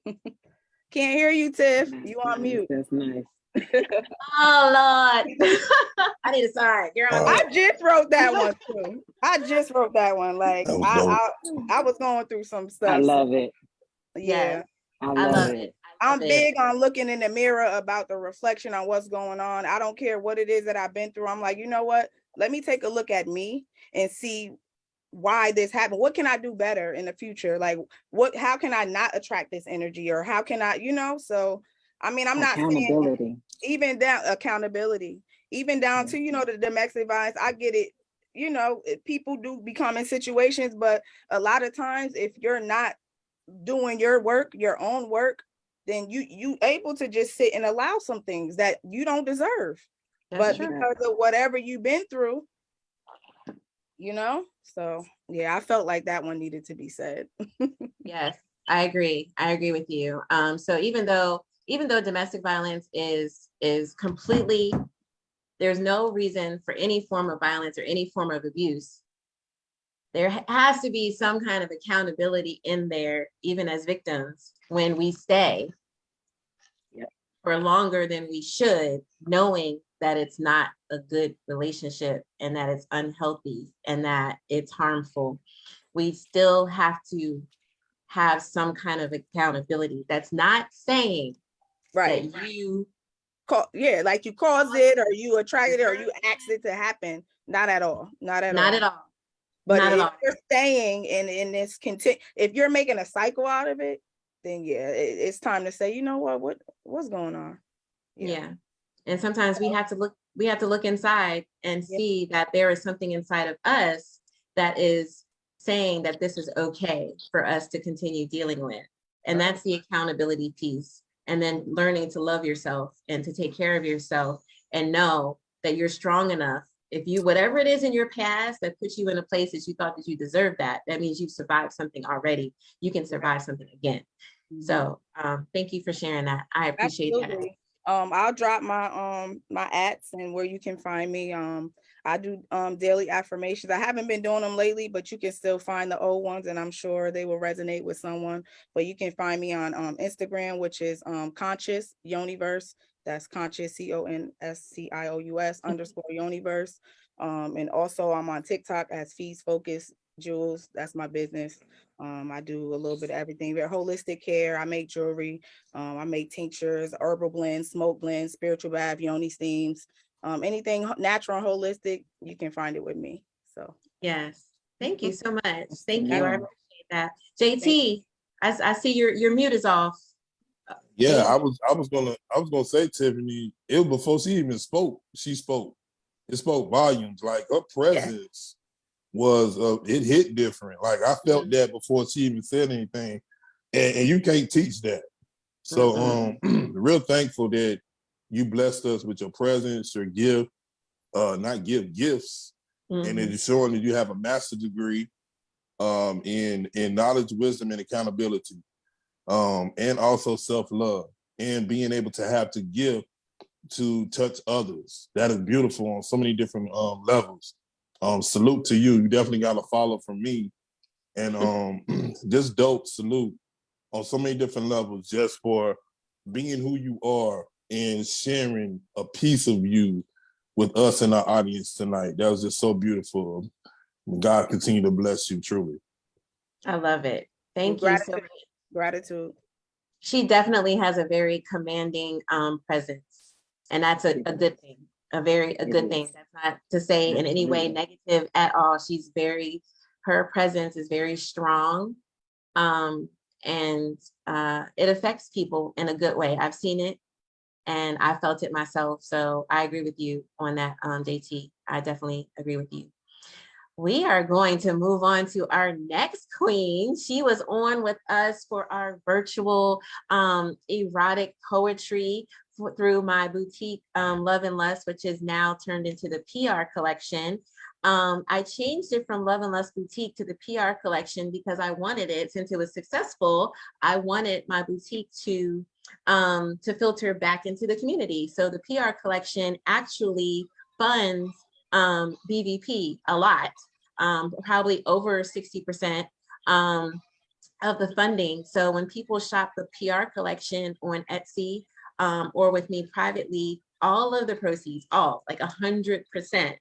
Can't hear you, Tiff. You on mute. That's nice. Oh, Lord. I need a sign. You're on. Uh, wow. I just wrote that one too. I just wrote that one. Like That I, I, I was going through some stuff. I love it. Yeah. I I love love it. it. I I'm big on looking in the mirror about the reflection on what's going on. I don't care what it is that I've been through. I'm like, you know what? Let me take a look at me and see why this happened. What can I do better in the future? Like what how can I not attract this energy or how can I, you know? So I mean, I'm not saying even down accountability, even down to, you know, the domestic violence, I get it. You know, people do become in situations, but a lot of times if you're not doing your work, your own work, then you you able to just sit and allow some things that you don't deserve. That's but true. because of whatever you've been through, you know, so yeah, I felt like that one needed to be said. Yes, I agree. I agree with you. Um, so even though, even though domestic violence is, is completely, there's no reason for any form of violence or any form of abuse. There has to be some kind of accountability in there, even as victims, when we stay Yep. for longer than we should, knowing that it's not a good relationship and that it's unhealthy and that it's harmful. We still have to have some kind of accountability. That's not saying Right. that you, Ca- yeah, like you caused it or you attracted it or you asked it to happen. Not at all. Not at all. not at all. But Not if all. you're staying in in this content, if you're making a cycle out of it, then yeah, it- it's time to say, you know what, what what's going on? Yeah. And sometimes we have to look, we have to look inside and Yeah. see that there is something inside of us that is saying that this is okay for us to continue dealing with. And that's the accountability piece. And then learning to love yourself and to take care of yourself and know that you're strong enough. If you, whatever it is in your past that puts you in a place that you thought that you deserved that, that means you've survived something already. You can survive something again. So um, thank you for sharing that. I appreciate that. Absolutely. Um, I'll drop my um my ads and where you can find me. Um, I do um daily affirmations. I haven't been doing them lately, but you can still find the old ones, and I'm sure they will resonate with someone. But you can find me on um Instagram, which is um conscious universe. That's conscious C O N S C I O U S underscore universe. Um, and also I'm on TikTok as Fees Focus Jewels. That's my business. Um, I do a little bit of everything. Very holistic care. I make jewelry. Um, I make tinctures, herbal blends, smoke blends, spiritual bath, yoni steams. Um, anything natural and holistic, you can find it with me. So Yes, thank you so much. Thank you. I appreciate that. JT, I see your, your mute is off. Yeah, I was I was gonna I was gonna say Tiffany, it was before she even spoke, she spoke. It spoke volumes. Like her presence was uh it hit different. Like I felt that before she even said anything. And, and you can't teach that. So um real thankful that you blessed us with your presence, your gift. uh, not give gifts, and Mhm. it's showing that you have a master's degree um, in in knowledge, wisdom, and accountability, um, and also self love, and being able to have to give to touch others. That is beautiful on so many different um, levels. Um, salute to you. You definitely got a follow from me, and um, just dope salute on so many different levels just for being who you are and sharing a piece of you with us and our audience tonight. That was just so beautiful. God continue to bless you truly. I love it. Thank you so Gratitude. much. Gratitude. She definitely has a very commanding um presence. And that's a, a good thing, a very, a good thing. That's not to say in any way negative at all. She's very, her presence is very strong. Um, and uh, it affects people in a good way. I've seen it and I felt it myself. So I agree with you on that, um, JT. I definitely agree with you. We are going to move on to our next queen. She was on with us for our virtual um, erotic poetry through my boutique um, Love and Lust, which is now turned into the PR collection. Um, I changed it from Love and Lust Boutique to the PR collection because I wanted it, since it was successful, I wanted my boutique to um, to filter back into the community. So the PR collection actually funds um, BVP a lot, um, probably over 60% um, of the funding. So when people shop the PR collection on Etsy um, or with me privately, all of the proceeds, all like a hundred percent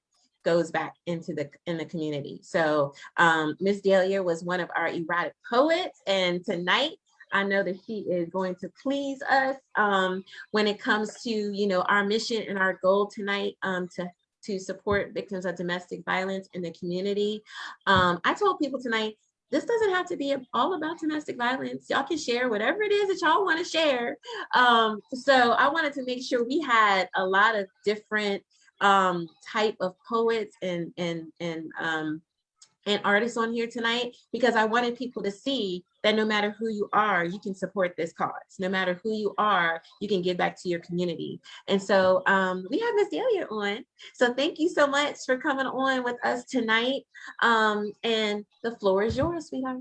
goes back into the in the community. So um, Miss Dahlia was one of our erotic poets, and tonight I know that she is going to please us um, when it comes to you know our mission and our goal tonight um, to to support victims of domestic violence in the community. Um, I told people tonight this doesn't have to be all about domestic violence. Y'all can share whatever it is that y'all want to share. Um, so I wanted to make sure we had a lot of different um, type of poets and and and um, and artists on here tonight because I wanted people to see that no matter who you are, you can support this cause. No matter who you are, you can give back to your community. And so um, we have Miss Delia on. So thank you so much for coming on with us tonight. Um, and the floor is yours, sweetheart.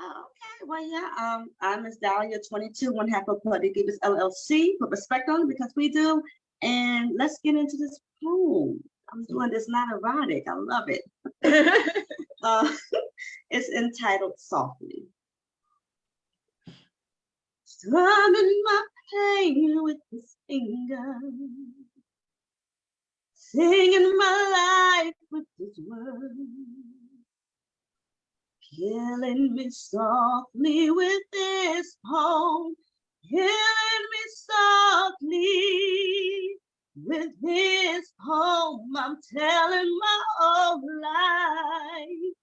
Oh, okay, well, yeah, um, I'm Miss Dahlia, twenty-two, one half of Bloody Givers LLC, put respect on it because we do. And let's get into this poem. I'm doing this not erotic, I love it. Uh, it's entitled Softly. Strumming my pain with his finger. Singing my life with his words. Killing me softly with this poem. Killing me softly with this poem. I'm telling my whole life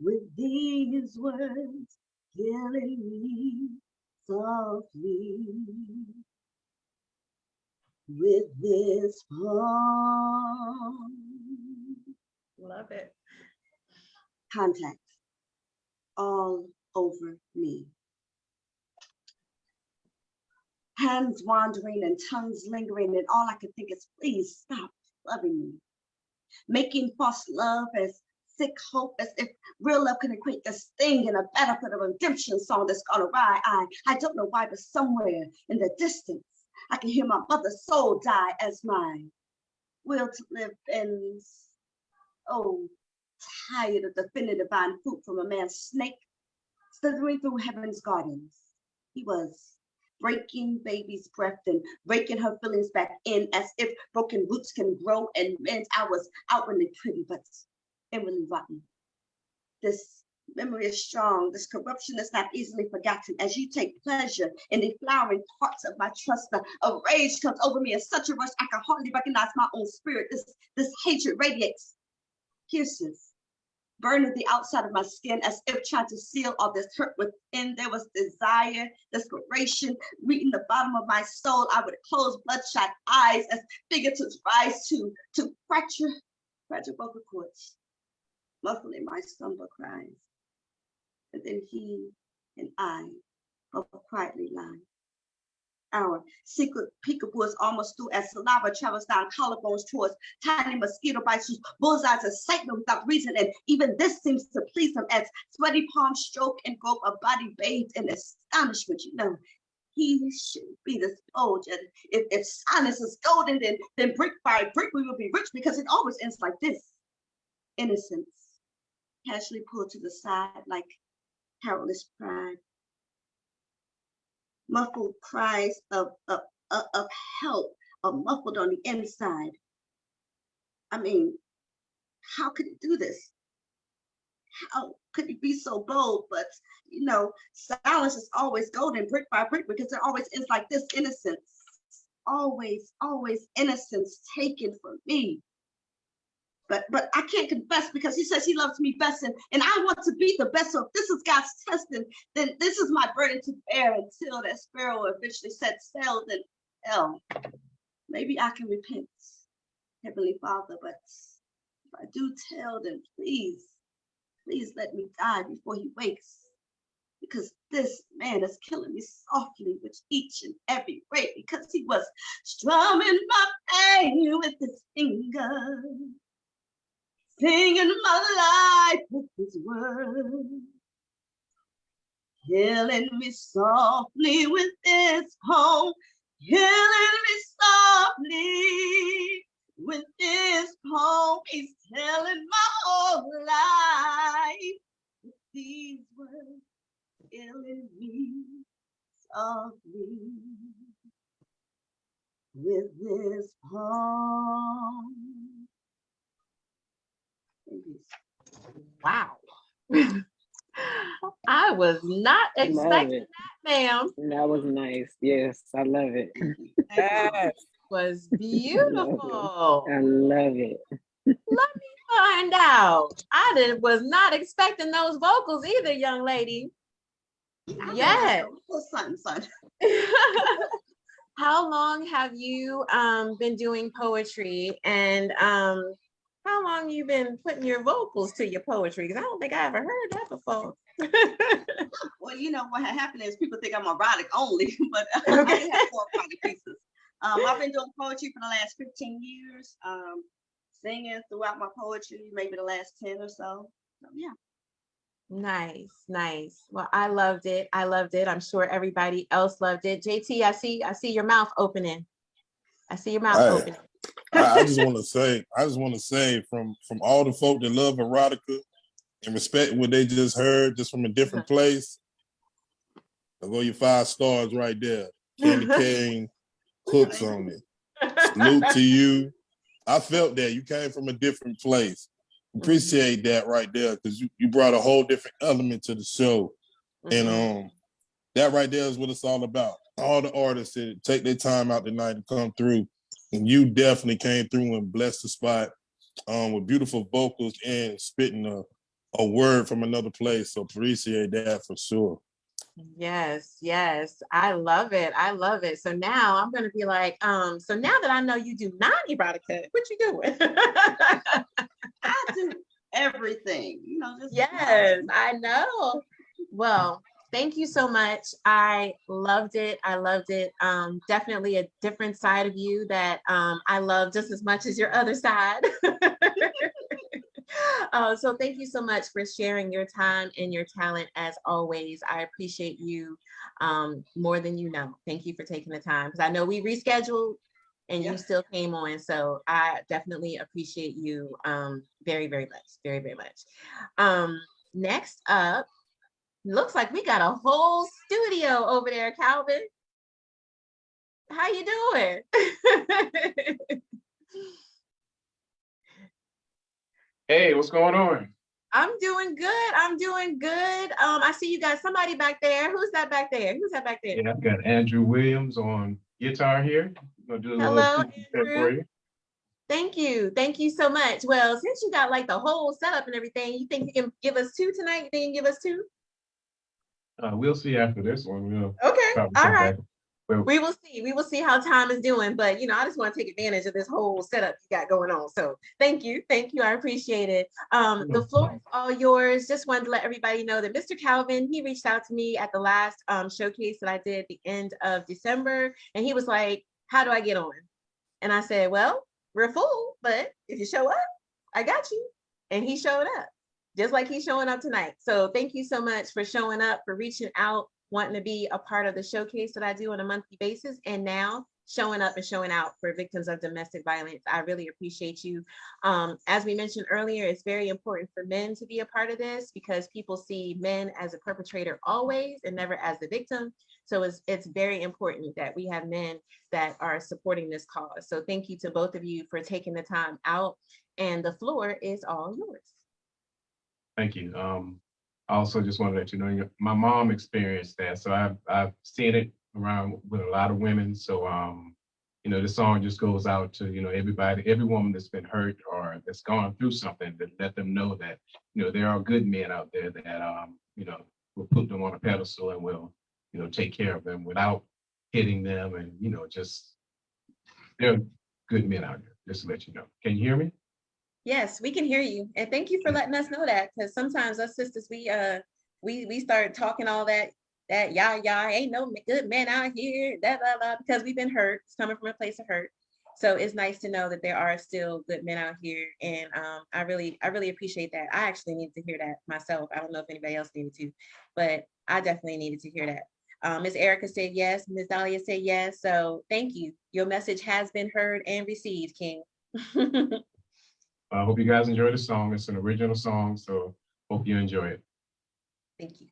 with these words. Killing me softly with this poem. Love it. Contact all over me. Hands wandering and tongues lingering, and all I could think is, please stop loving me. Making false love as sick hope, as if real love can equate this thing in a benefit of a redemption song that's gone awry. I, I don't know why, but somewhere in the distance, I can hear my mother's soul die as my will to live ends. Oh, tired of defending divine fruit from a man's snake, slithering through heaven's gardens. He was breaking baby's breath and breaking her feelings back in as if broken roots can grow and mend. I was outwardly pretty, but inwardly rotten. This memory is strong. This corruption is not easily forgotten. As you take pleasure in the flowering parts of my trust, a rage comes over me in such a rush I can hardly recognize my own spirit. This, this hatred radiates, pierces, burning the outside of my skin as if trying to seal all this hurt within. There was desire, desperation, reaching the bottom of my soul. I would close bloodshot eyes as fingertips rise to, to fracture, fragile vocal cords, muffling my slumber cries. And then he and I both quietly lie, hour. Secret peekaboo is almost through as saliva travels down collarbones towards tiny mosquito bites whose bullseyes excite them without reason. And even this seems to please them as sweaty palms stroke and grope a body bathed in astonishment. You know, he should be the soldier. If, if silence is golden, then, then brick by brick we will be rich because it always ends like this. Innocence casually pulled to the side like powerless pride. Muffled cries of, of, of, help are muffled on the inside. I mean, how could he do this? How could he be so bold? But, you know, silence is always golden brick by brick because it always is like this innocence. Always, always innocence taken from me but but I can't confess because he says he loves me best and, and I want to be the best. So if this is God's testing, then this is my burden to bear until that sparrow eventually sets sail, then hell, maybe I can repent, Heavenly Father, but if I do tell, then please, please let me die before he wakes. Because this man is killing me softly with each and every breath because he was strumming my pain with his fingers singing my life with his word. Killing me softly with this poem, killing me softly with this poem. He's telling my whole life with these words, killing me softly with this poem. Wow. I was not expecting that, ma'am. That was nice. Yes, I love it. Yes. Was beautiful. I love it. Let me find out. I did, was not expecting those vocals either, young lady. Yes. Son, son. How long have you um been doing poetry and um how long you been putting your vocals to your poetry? Because I don't think I ever heard that before. Well, you know, what happened is people think I'm erotic only, but I have four erotic pieces. Um, I've been doing poetry for the last 15 years, um, singing throughout my poetry, maybe the last 10 or so. So, yeah. Nice, nice. Well, I loved it. I loved it. I'm sure everybody else loved it. JT, I see, I see your mouth opening. I see your mouth Right. opening. I, I just want to say, I just want to say from from all the folk that love erotica and respect what they just heard, just from a different place. I'll go your five stars right there. Candy cane cooks on it. Salute to you. I felt that you came from a different place. Appreciate that right there because you, you brought a whole different element to the show. And Mhm. um that right there is what it's all about. All the artists that take their time out tonight to come through. And you definitely came through and blessed the spot um with beautiful vocals and spitting a, a word from another place. So appreciate that for sure. Yes, yes. I love it. I love it. So now I'm gonna be like, um, so now that I know you do non-erotica, what you doing? I do everything, you know, just. Yes, I know. Well, thank you so much. I loved it. I loved it. Um, definitely a different side of you that um, I love just as much as your other side. Uh, so thank you so much for sharing your time and your talent as always. I appreciate you um, more than you know. Thank you for taking the time because I know we rescheduled and Yeah. you still came on. So I definitely appreciate you um, very, very much, very, very much. Um, next up, looks like we got a whole studio over there, Calvin. How you doing? Hey, what's going on? I'm doing good. I'm doing good. Um, I see you got somebody back there. Who's that back there? Who's that back there? Yeah, I've got Andrew Williams on guitar here. Hello, Andrew. Thank you. Thank you so much. Well, since you got like the whole setup and everything, you think you can give us two tonight? You think you can give us two? Uh, we'll see after this one. We'll Okay. All right. Well, We will see. We will see how time is doing, but you know, I just want to take advantage of this whole setup you got going on. So thank you, thank you. I appreciate it. Um, the floor is all yours. Just wanted to let everybody know that Mr. Calvin, he reached out to me at the last um, showcase that I did at the end of December, and he was like, "How do I get on?" And I said, "Well, we're full, but if you show up, I got you." And he showed up, just like he's showing up tonight. So thank you so much for showing up, for reaching out, wanting to be a part of the showcase that I do on a monthly basis, and now showing up and showing out for victims of domestic violence. I really appreciate you. Um, as we mentioned earlier, it's very important for men to be a part of this because people see men as a perpetrator always and never as the victim. So it's, it's very important that we have men that are supporting this cause. So thank you to both of you for taking the time out and the floor is all yours. Thank you. Um, I also just want to let you know, my mom experienced that, so I've, I've seen it around with a lot of women, so, um, you know, the song just goes out to, you know, everybody, every woman that's been hurt or that's gone through something, to let them know that, you know, there are good men out there that, um, you know, will put them on a pedestal and will, you know, take care of them without hitting them and, you know, just, there are good men out there, just to let you know. Can you hear me? Yes, we can hear you. And thank you for letting us know that, because sometimes us sisters, we, uh, we, we start talking all that, that yah, yah, ain't no good men out here, da, da, da, because we've been hurt, it's coming from a place of hurt. So it's nice to know that there are still good men out here. And, um, I really, I really appreciate that. I actually needed to hear that myself. I don't know if anybody else needed to, but I definitely needed to hear that. Um, Ms. Erica said yes, Ms. Dahlia said yes. So thank you. Your message has been heard and received, King. I hope you guys enjoy the song. It's an original song, so hope you enjoy it. Thank you.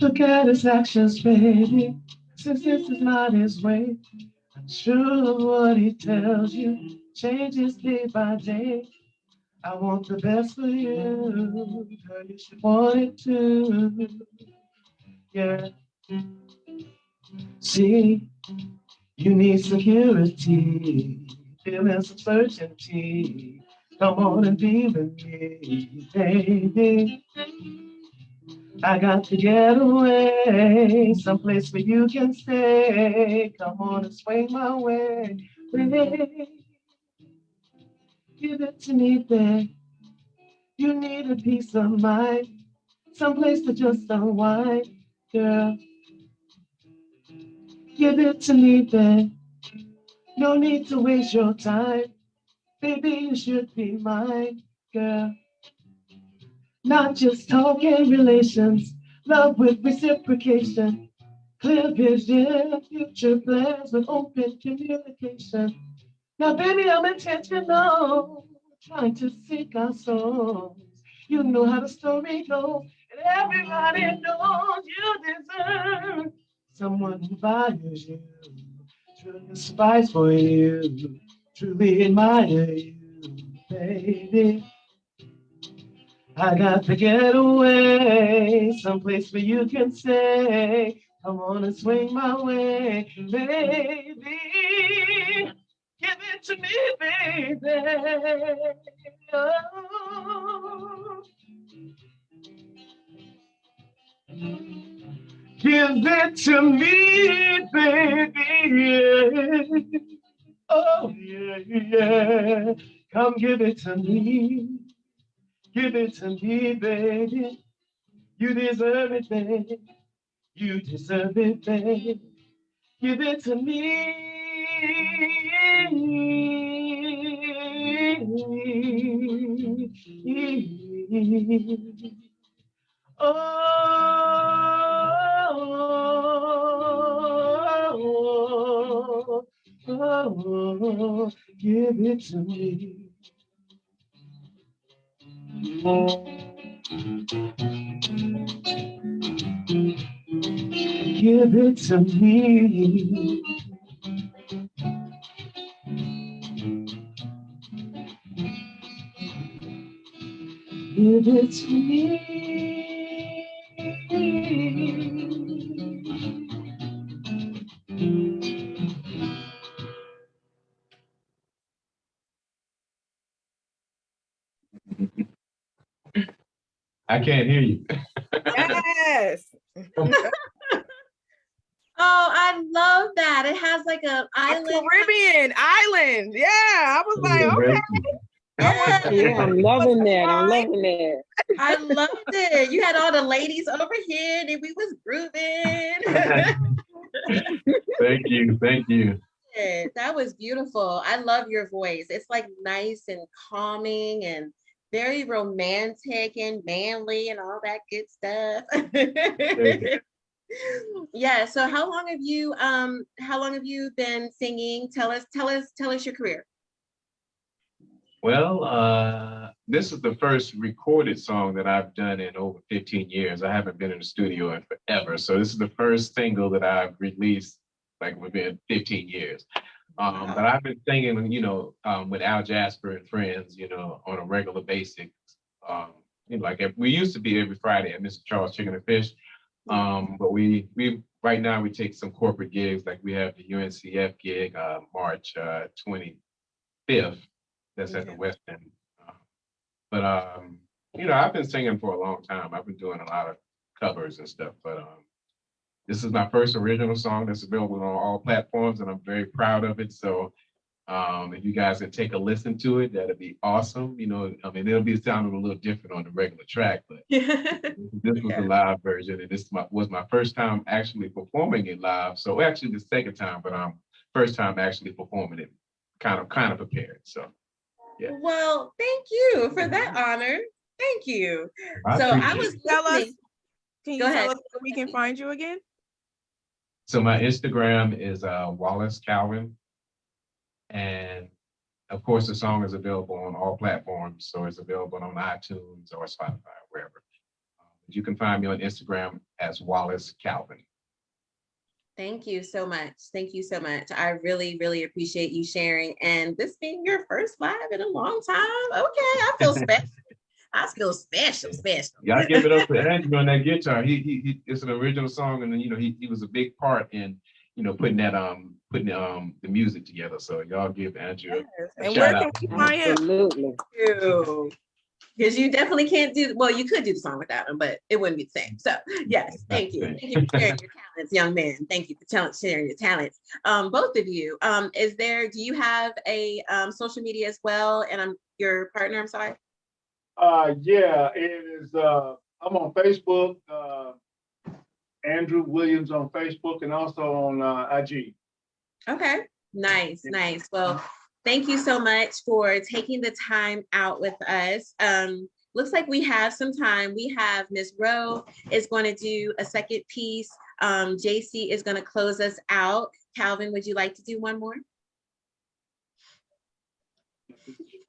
Look at his actions, baby, since this is not his way. I'm sure of what he tells you changes day by day. I want the best for you, girl, you should want it too. Yeah. See, you need security, feeling some certainty. Come on and be with me, baby. I got to get away, someplace where you can stay. Come on and swing my way, baby. Give it to me, babe. You need a peace of mind, someplace to just unwind, girl. Give it to me, babe. No need to waste your time, baby. You should be mine, girl. Not just talking relations, love with reciprocation, clear vision, future plans with open communication. Now, baby, I'm intentional, trying to seek our souls. You know how the story goes, and everybody knows you deserve someone who values you, aspires for you, truly admire you, baby. I got to get away, someplace where you can. Come on and swing my way, baby. Give it to me, baby. Oh. Give it to me, baby. Yeah. Oh, yeah, yeah. Come give it to me. Give it to me, baby. You deserve it, baby. You deserve it, baby. Give it to me. Oh, oh, give it to me. Give it to me. Give it to me. I can't hear you. Yes. Oh, I love that. It has like a A island. Caribbean island. Yeah. I was like, okay. Yeah, Yeah, I'm loving that. I'm loving that. I loved it. You had all the ladies over here and we was grooving. Thank you, thank you. Yeah, That was beautiful. I love your voice. It's like nice and calming and very romantic and manly and all that good stuff. Yeah, so how long have you um how long have you been singing? Tell us, tell us, tell us your career. Well, uh, this is the first recorded song that I've done in over 15 years. I haven't been in the studio in forever. So this is the first single that I've released like within 15 years. Um, but I've been singing, you know, um, with Al Jasper and friends, you know, on a regular basis. Um, you know, like we used to be every Friday at Mr. Charles Chicken and Fish. Um, but we we right now we take some corporate gigs, like we have the UNCF gig, uh, March uh, 25th. That's at the. West End. Uh, But um, you know, I've been singing for a long time. I've been doing a lot of covers and stuff, but um, this is my first original song that's available on all platforms, and I'm very proud of it. So um, if you guys can take a listen to it, that'd be awesome. You know, I mean, it'll be sounding a little different on the regular track, but this was Yeah. the live version, and this was my first time actually performing it live. So actually the second time, but um, first time actually performing it, kind of kind of prepared. So Yeah. Well, thank you for that honor. Thank you. I So I appreciate was. Tell us, can you Go ahead. tell us where we can find you again? So my Instagram is uh, Wallace Calvin, and of course the song is available on all platforms. So it's available on iTunes or Spotify, wherever. Um, You can find me on Instagram as Wallace Calvin. Thank you so much. Thank you so much. I really, really appreciate you sharing and this being your first live in a long time. Okay, I feel special. I feel special, special. Y'all give it up for Andrew on that guitar. He, he, he, it's an original song, and then, you know, he, he was a big part in, you know, putting that, um, putting, um, the music together. So y'all give Andrew. a And shout where out. can we find him? Absolutely. Because you definitely can't do, well, you could do the song without him, but it wouldn't be the same. So yes, thank you. Thank you for sharing your talents, young man. Thank you for tell- sharing your talents. Um, both of you, um, is there, do you have a, um, social media as well? And I'm your partner, I'm sorry. Uh, yeah, it is, uh, I'm on Facebook, uh, Andrew Williams on Facebook and also on, uh, IG. Okay, nice, nice. Well, thank you so much for taking the time out with us. Um, looks like we have some time. We have Ms. Rowe is going to do a second piece. Um, JC is going to close us out. Calvin, would you like to do one more?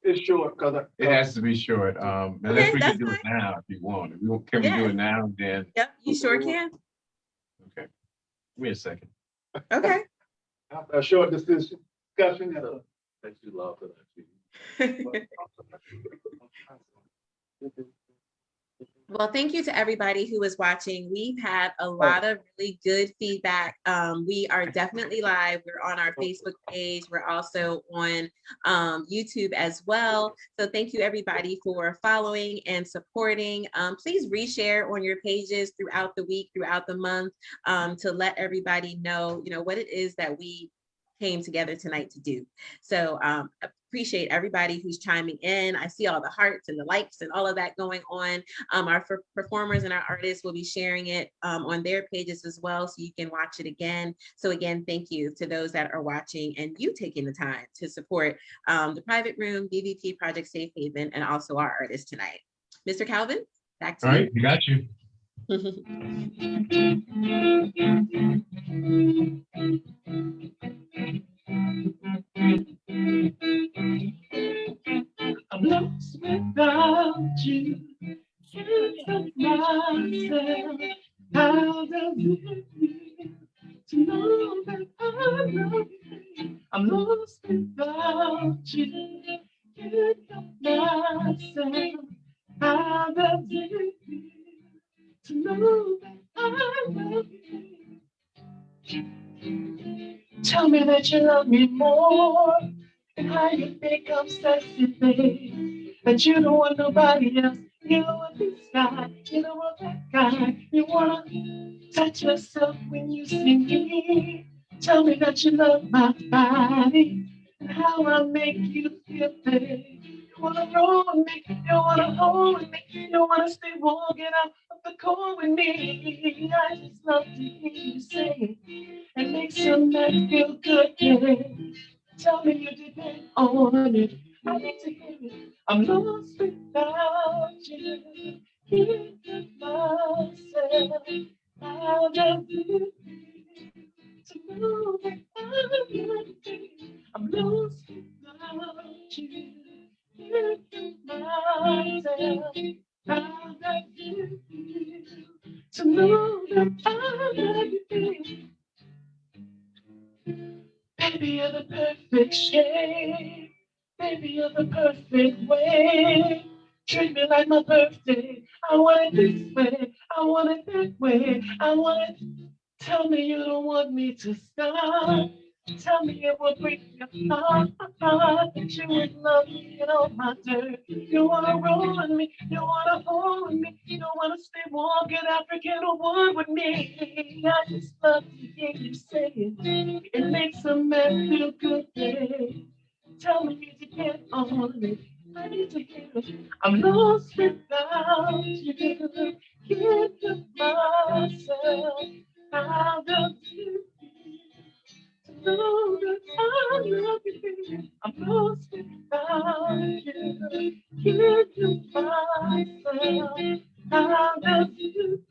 It's short, cause It has to be short, um, unless Okay, we that's can do it now if you want. If we want- Can we do Yeah. it now, then, Yep, you sure can. okay. Give me a second. Okay. After a short discussion, discussion, uh, Thank you, love, for that. Well, thank you to everybody who is watching. We've had a lot of really good feedback. Um, we are definitely live. We're on our Facebook page. We're also on um, YouTube as well. So thank you everybody for following and supporting. Um, please reshare on your pages throughout the week, throughout the month, um, to let everybody know, you know, what it is that we came together tonight to do. So um, appreciate everybody who's chiming in. I see all the hearts and the likes and all of that going on. Um, our per- performers and our artists will be sharing it um, on their pages as well, so you can watch it again. So again, thank you to those that are watching and you taking the time to support um, the Private Room, BVP Project Safe Haven, and also our artists tonight. Mr. Calvin, back to All you. right, we got you. I'm lost without you. Can't help myself. How does it feel to know that I love you? I'm lost without you. Can't help myself. How does it feel to know that I love you? Tell me that you love me more and how you think I'm sexy, babe. That you don't want nobody else. You don't want this guy, you don't want that guy. You wanna touch yourself when you see me. Tell me that you love my body and how I make you feel, babe. Wanna roll with me, you wanna hold with me, you wanna stay warm, get out of the cold with me. I just love to hear you say it. Makes your man feel good, yeah. Tell me you depend on it. I need to hear it. I'm lost without you. Give myself. How does it to know that I love you? I'm lost without you. Baby, you're the perfect shape. Baby, you're the perfect way. Treat me like my birthday. I want it this way. I want it that way. I want it. Tell me you don't want me to stop. Tell me it would break your heart. That you would love me and all my dirt. You wanna roll with me. You wanna hold with me. You don't wanna stay get African or wood with me. I just love to hear you say it. It makes a man feel good. babe. Tell me to get on it. I need to hear it. I'm lost without you. Give to myself. It feel to know that I love you? I'm lost without you. Give to myself. Feel to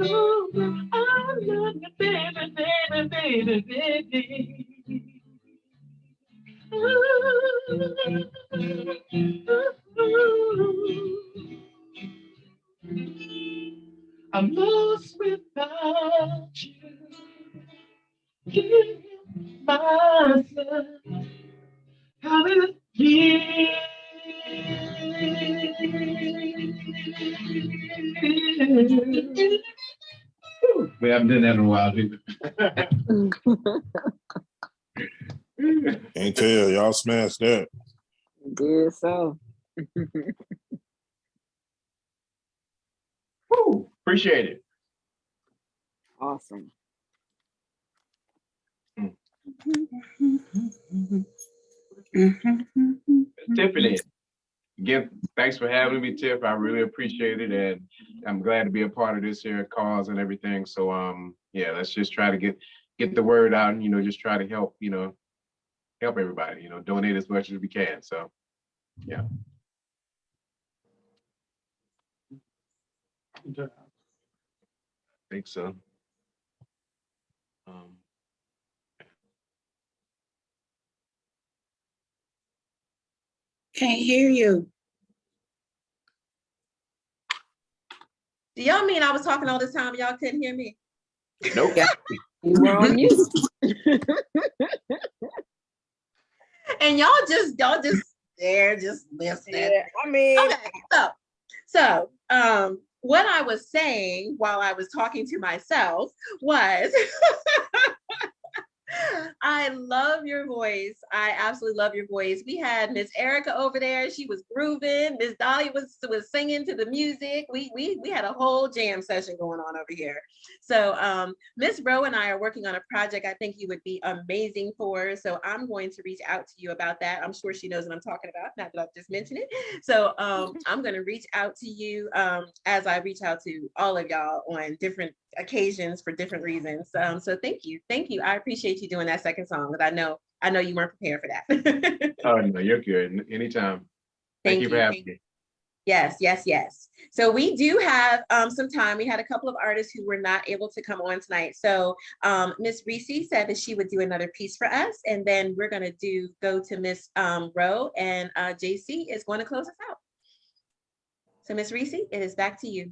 know that I love you, baby, baby, baby, baby? I'm lost without you. Give myself. How it feels. We haven't done that in a while, either. Can't tell, y'all smashed that. Good so. Woo, Appreciate it. Awesome. Tiffany, again, thanks for having me, Tiff. I really appreciate it, and I'm glad to be a part of this here cause and everything. So, um, yeah, let's just try to get get the word out, and you know, just try to help, you know, help everybody. You know, donate as much as we can. So, yeah. I think so. Um, Can't hear you. Do y'all mean I was talking all this time, y'all couldn't hear me? Nope. You were on mute. And y'all just, y'all just there, just listening. Yeah, I mean, Okay, so, so, um, what I was saying while I was talking to myself was I love your voice. I absolutely love your voice. We had Miss Erica over there. She was grooving. Miss Dolly was was singing to the music. We we we had a whole jam session going on over here. So um Miss Rowe and I are working on a project I think you would be amazing for. So I'm going to reach out to you about that. I'm sure she knows what I'm talking about, not that I've just mentioned it. So um I'm going to reach out to you um as I reach out to all of y'all on different occasions for different reasons. Um, so thank you. Thank you. I appreciate you doing that second song because I know I know you weren't prepared for that. Oh, no, you're good. Anytime. Thank you for having me. Yes, yes, yes. So we do have um, some time. We had a couple of artists who were not able to come on tonight. So um, Miss Reese said that she would do another piece for us, and then we're gonna do go to Miss um, Rowe, and uh, JC is going to close us out. So Miss Reese, it is back to you.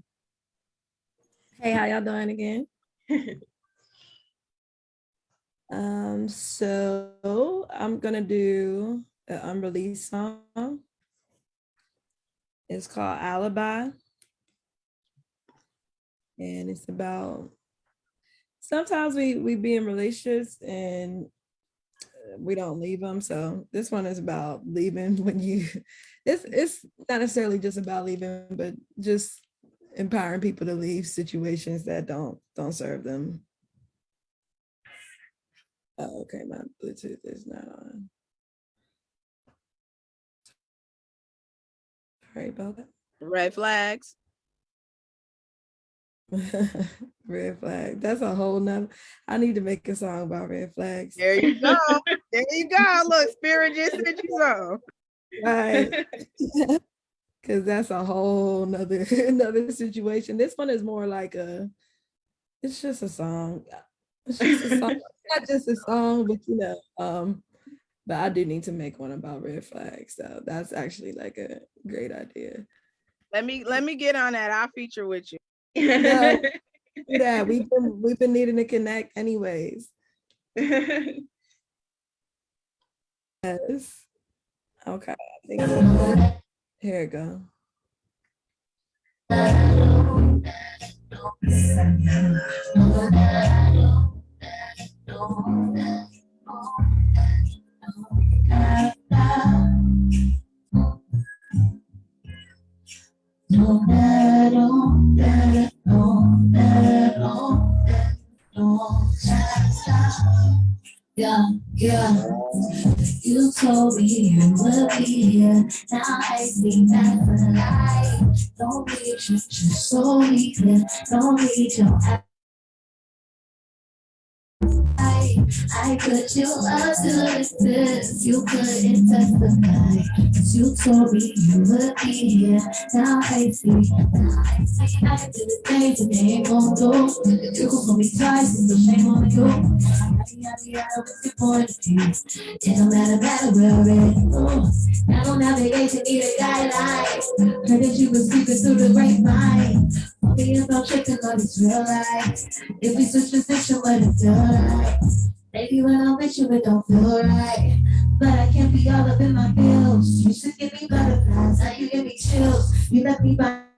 Hey, how y'all doing again? Um, so I'm gonna do an unreleased song. It's called Alibi. And it's about sometimes we we be in relationships and uh, we don't leave them. So this one is about leaving when you it's it's not necessarily just about leaving, but just empowering people to leave situations that don't don't serve them. Oh, okay, my Bluetooth is not on. Sorry about that. Red flags. red flag. That's a whole nother. I need to make a song about red flags. There you go. there you go. Look, Spirit just sent you some. Right. Cause that's a whole nother another situation. This one is more like a it's just a song. It's just a song. Not just a song, but you know, um, but I do need to make one about red flags. So that's actually like a great idea. Let me let me get on that. I'll feature with you. Yeah, do that we've been we've been needing to connect anyways. Yes. Okay. Here we go. Yeah, yeah. You told me you would be here. Now I see a lie. Don't need you, just so we clear. Don't need your I put you up to this. You couldn't testify. you told me you would be here. Now I see. Now I see. I did the things that they ain't gon' do. You gon' call me twice. It's a shame on you. Yada, yada, yada, what's your point of view? It don't matter, matter where we're at. Now on navigation, need a guideline. Heard that you was speaking through the grapevine. Be about checking on this real life. If we switch position, what it like? Maybe when I'm with you, it don't feel right. But I can't be all up in my bills. You to give me butterflies, now you give me chills. You left me by.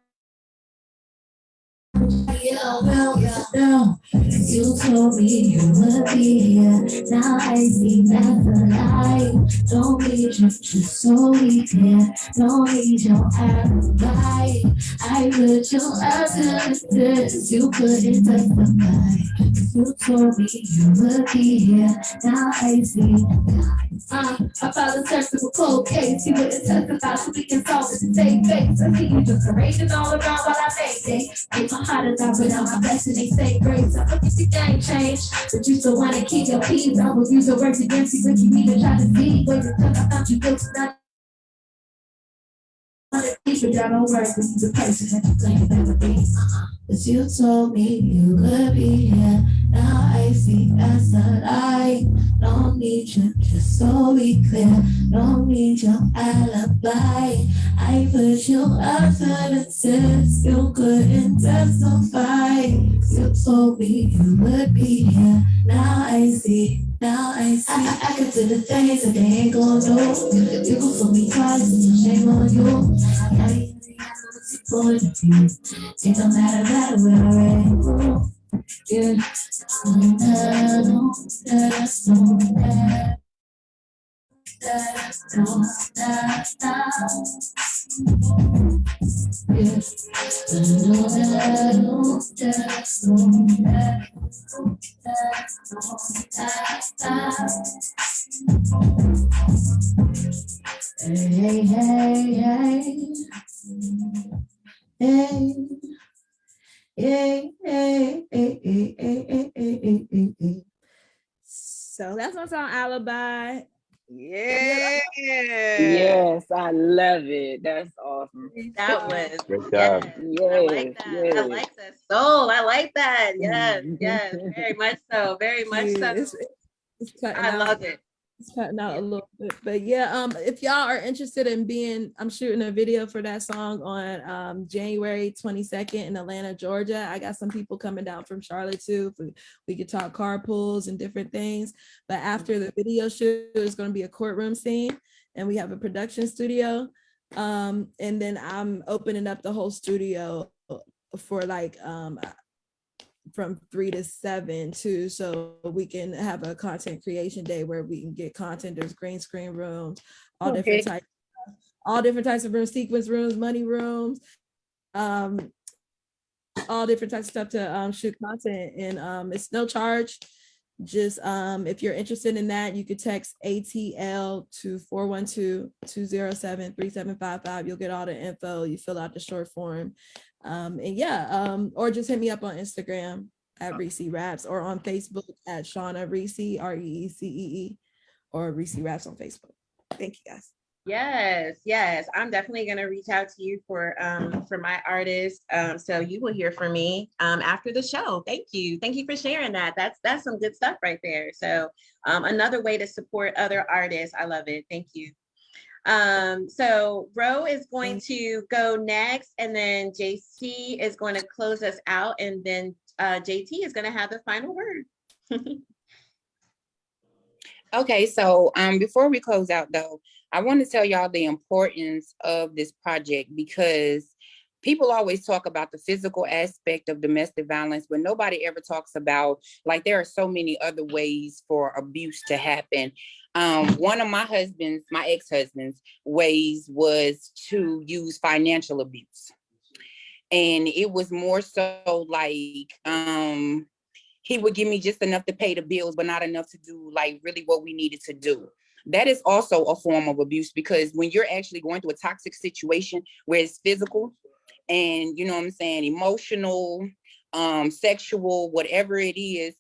You told me you would be here. Now I see a lie. Don't need you, just so we clear. Don't need your alibi. I put you up this. You couldn't testify. You told me you would be here. Now I see. Uh, I filed a search for cold case. You wouldn't testify, so we can solve it and save face. I see you just parading all around while I make it. Heart as I without my blessing, they say grace. I look at the game change, but you still wanna keep your peace. I will use the words against you, but you need to try to see. Wait until I thought you built not. But person that you told me you would be here. Now I see that's a lie. Don't need you, just so we clear. Don't need your alibi. I put you up to the test. You couldn't testify. You told me you would be here. Now I see. Now I see. I, I, I could do the things that they ain't gonna do. You, you can fool me twice. It's a shame on you. I, I, point of view. It don't matter, matter where we're at. Yeah. No, no, no, no, no. Hey, hey, hey. Hey, hey, hey, hey, hey, hey, hey, hey, hey. So that's my song Alibi. Yeah. Yes, I love it. That's awesome. That was. Great job. yes, I like Yes, that. I like that soul. I like that. Yes, yes, very much so. Very much so. it's, it's I love it. It's cutting out a little bit, but yeah, um, if y'all are interested in being, I'm shooting a video for that song on um January 22nd in Atlanta, Georgia. I got some people coming down from Charlotte too. We, we could talk carpools and different things. But after the video shoot, it's gonna be a courtroom scene and we have a production studio. Um, and then I'm opening up the whole studio for like um from three to seven too, so we can have a content creation day where we can get content. There's green screen rooms, all different types, all different types of rooms, sequence rooms, money rooms, um, all different types of stuff to um shoot content, and um it's no charge. Just um if you're interested in that, you could text ATL to 412-207-3755. You'll get all the info. You fill out the short form. Um, and yeah, um, or just hit me up on Instagram at Reese Raps or on Facebook at Shauna Reese, R E E C E E, or Reese Raps on Facebook. Thank you guys. Yes, yes, I'm definitely gonna reach out to you for um for my artist. Um, so you will hear from me um after the show. Thank you. Thank you for sharing that. That's that's some good stuff right there. So um another way to support other artists. I love it. Thank you. Um, so Ro is going to go next and then JC is going to close us out and then uh JT is gonna have the final word. Okay, so um, before we close out though, I want to tell y'all the importance of this project because people always talk about the physical aspect of domestic violence, but nobody ever talks about like there are so many other ways for abuse to happen. Um, one of my husband's, my ex-husband's ways was to use financial abuse. And it was more so like um he would give me just enough to pay the bills, but not enough to do like really what we needed to do. That is also a form of abuse because when you're actually going through a toxic situation where it's physical and you know what I'm saying, emotional, um, sexual, whatever it is,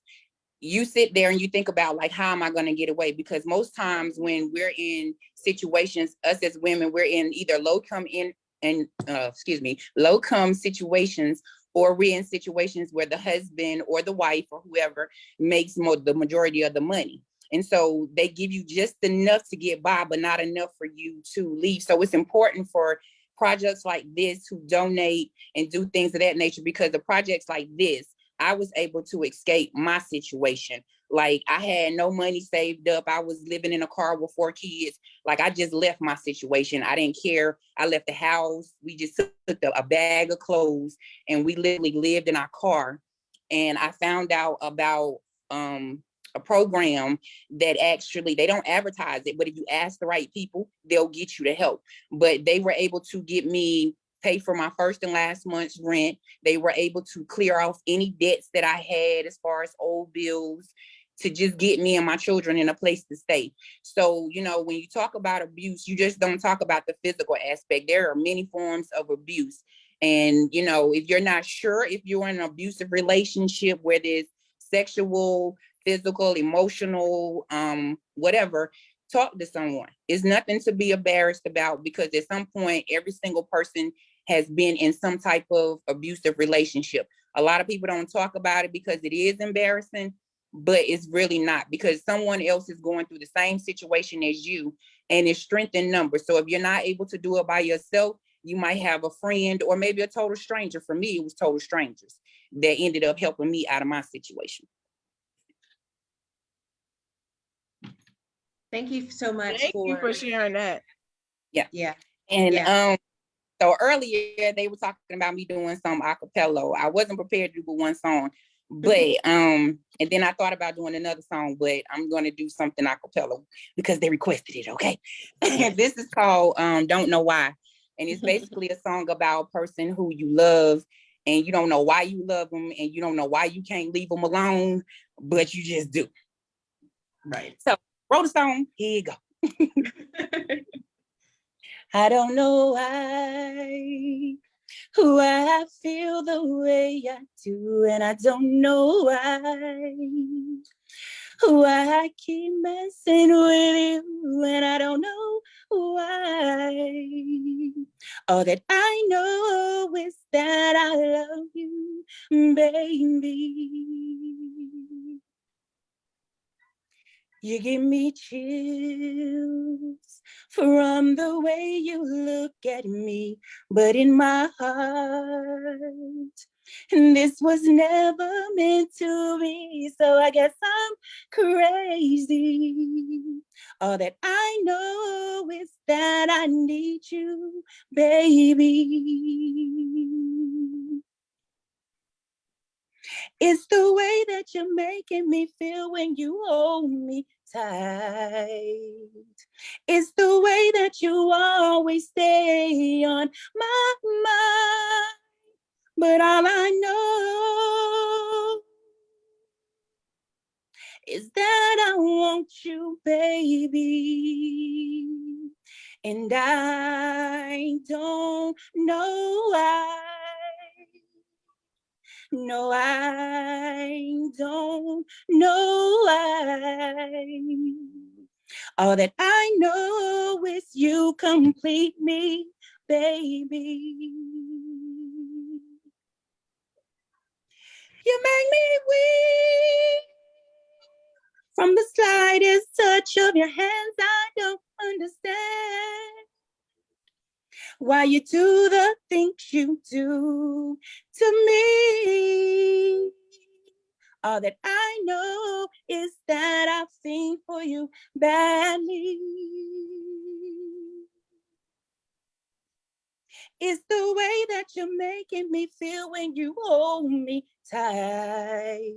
you sit there and you think about like, how am I gonna get away? Because most times when we're in situations, us as women, we're in either low come in and uh, excuse me, low come situations or we're in situations where the husband or the wife or whoever makes the majority of the money. And so they give you just enough to get by, but not enough for you to leave. So it's important for projects like this who donate and do things of that nature because the projects like this, I was able to escape my situation. Like I had no money saved up. I was living in a car with four kids. Like I just left my situation. I didn't care. I left the house. We just took a bag of clothes and we literally lived in our car. And I found out about um, a program that actually, they don't advertise it, but if you ask the right people, they'll get you the help. But they were able to get me pay for my first and last month's rent. They were able to clear off any debts that I had as far as old bills to just get me and my children in a place to stay. So, you know, when you talk about abuse, you just don't talk about the physical aspect. There are many forms of abuse. And, you know, if you're not sure if you're in an abusive relationship where there's sexual, physical, emotional, um, whatever, talk to someone. It's nothing to be embarrassed about because at some point, every single person has been in some type of abusive relationship. A lot of people don't talk about it because it is embarrassing, but it's really not because someone else is going through the same situation as you and it's strength in numbers. So if you're not able to do it by yourself, you might have a friend or maybe a total stranger. For me, it was total strangers that ended up helping me out of my situation. Thank you so much Thank for you for sharing that. Yeah. Yeah. And Yeah. um, so earlier they were talking about me doing some acapella. I wasn't prepared to do one song, but um, and then I thought about doing another song, but I'm gonna do something acapella because they requested it. Okay, this is called um, "Don't Know Why," and it's basically a song about a person who you love and you don't know why you love them and you don't know why you can't leave them alone, but you just do. Right. So wrote a song. Here you go. I don't know why, why I feel the way I do, and I don't know why, why I keep messing with you, and I don't know why. All that I know is that I love you, baby. You give me chills from the way you look at me, but in my heart, And this was never meant to be, so I guess I'm crazy. All that I know is that I need you, baby. It's the way that you're making me feel when you hold me tight. It's the way that you always stay on my mind. But all I know is that I want you, baby. And I don't know why. No, I don't know why. All that I know is you complete me, baby. You make me weak. From the slightest touch of your hands, I don't understand why you do the things you do to me. All that I know is that I've seen for you badly. It's the way that you're making me feel when you hold me tight.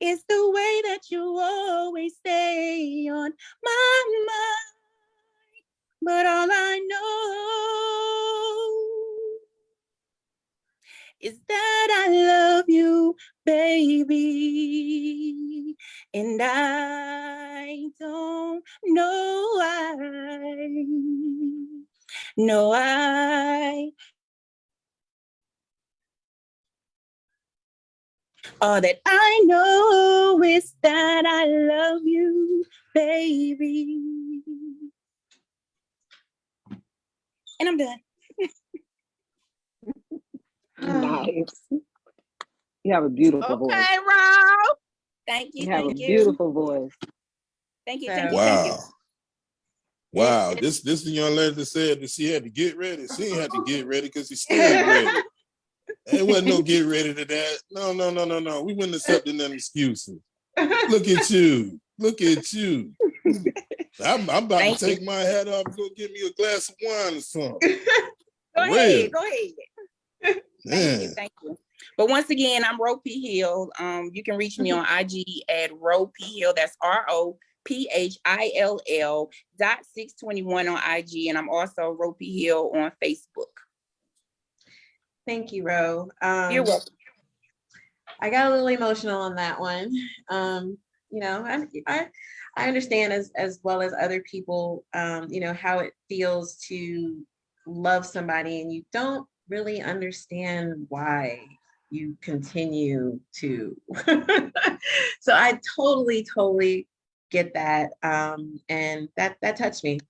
It's the way that you always stay on my mind. But all I know is that I love you, baby. And I don't know why. No, I. All that I know is that I love you, baby. And I'm done. Nice. You have a beautiful voice. Okay, Rob. Thank you. You have a Thank you. beautiful voice. Thank you. Thank you. Thank you. Wow. Wow, this this the young lady that said that she had to get ready. She ain't had to get ready because she still ready. There wasn't no get ready to that. No, no, no, no, no. We wouldn't accept them excuses. Look at you. Look at you. I'm, I'm about Thank to you. take my hat off and go get me a glass of wine or something. Go Real. ahead. Go ahead. Thank you. Man. Thank you. But once again, I'm Ro P Hill. Um, you can reach me on IG at Ro P Hill. That's R O P H I L L dot six twenty one on IG, and I'm also Ro P Hill on Facebook. Thank you, Ro. Um, You're welcome. I got a little emotional on that one. Um, you know, I, I, I understand as, as well as other people, um, you know, how it feels to love somebody and you don't really understand why you continue to. so I totally, totally get that. Um, and that, that touched me.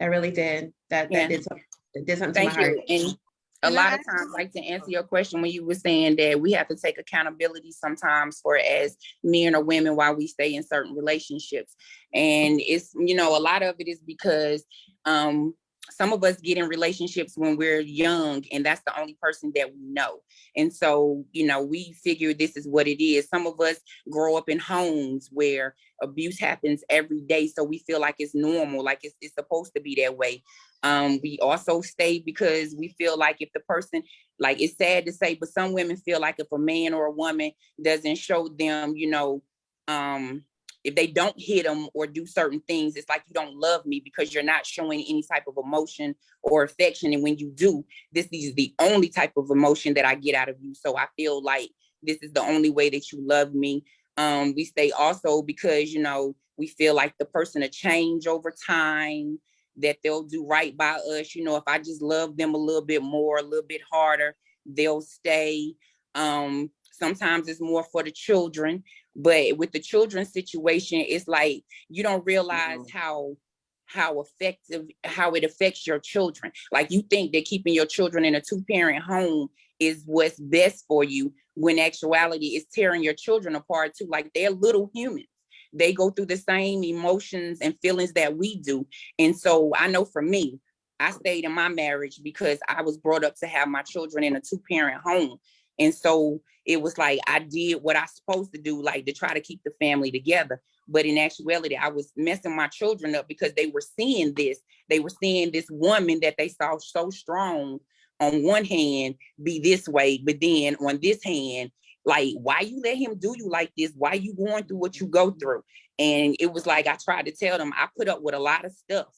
That really did. That, Yeah. that did something, that did something to Thank my heart. you. And a lot of times, like to answer your question, when you were saying that we have to take accountability sometimes for as men or women while we stay in certain relationships. And it's, you know, a lot of it is because um some of us get in relationships when we're young and that's the only person that we know. And so, you know, we figure this is what it is. Some of us grow up in homes where abuse happens every day. So we feel like it's normal, like it's, it's supposed to be that way. Um, we also stay because we feel like if the person, like it's sad to say, but some women feel like if a man or a woman doesn't show them, you know, um, if they don't hit them or do certain things, it's like you don't love me because you're not showing any type of emotion or affection. And when you do, this is the only type of emotion that I get out of you. So I feel like this is the only way that you love me. Um, we stay also because, you know, we feel like the person to change over time, that they'll do right by us. You know, if I just love them a little bit more, a little bit harder, they'll stay. Um, sometimes it's more for the children, but with the children's situation, it's like you don't realize mm-hmm. how how effective how it affects your children. Like you think that keeping your children in a two-parent home is what's best for you, when actuality is tearing your children apart too. Like they're little humans. They go through the same emotions and feelings that we do. And so I know for me, I stayed in my marriage because I was brought up to have my children in a two-parent home. And so it was like I did what I supposed to do, like to try to keep the family together. But in actuality, I was messing my children up because they were seeing this. They were seeing this woman that they saw so strong on one hand be this way, but then on this hand, like, why you let him do you like this? Why you going through what you go through? And it was like I tried to tell them I put up with a lot of stuff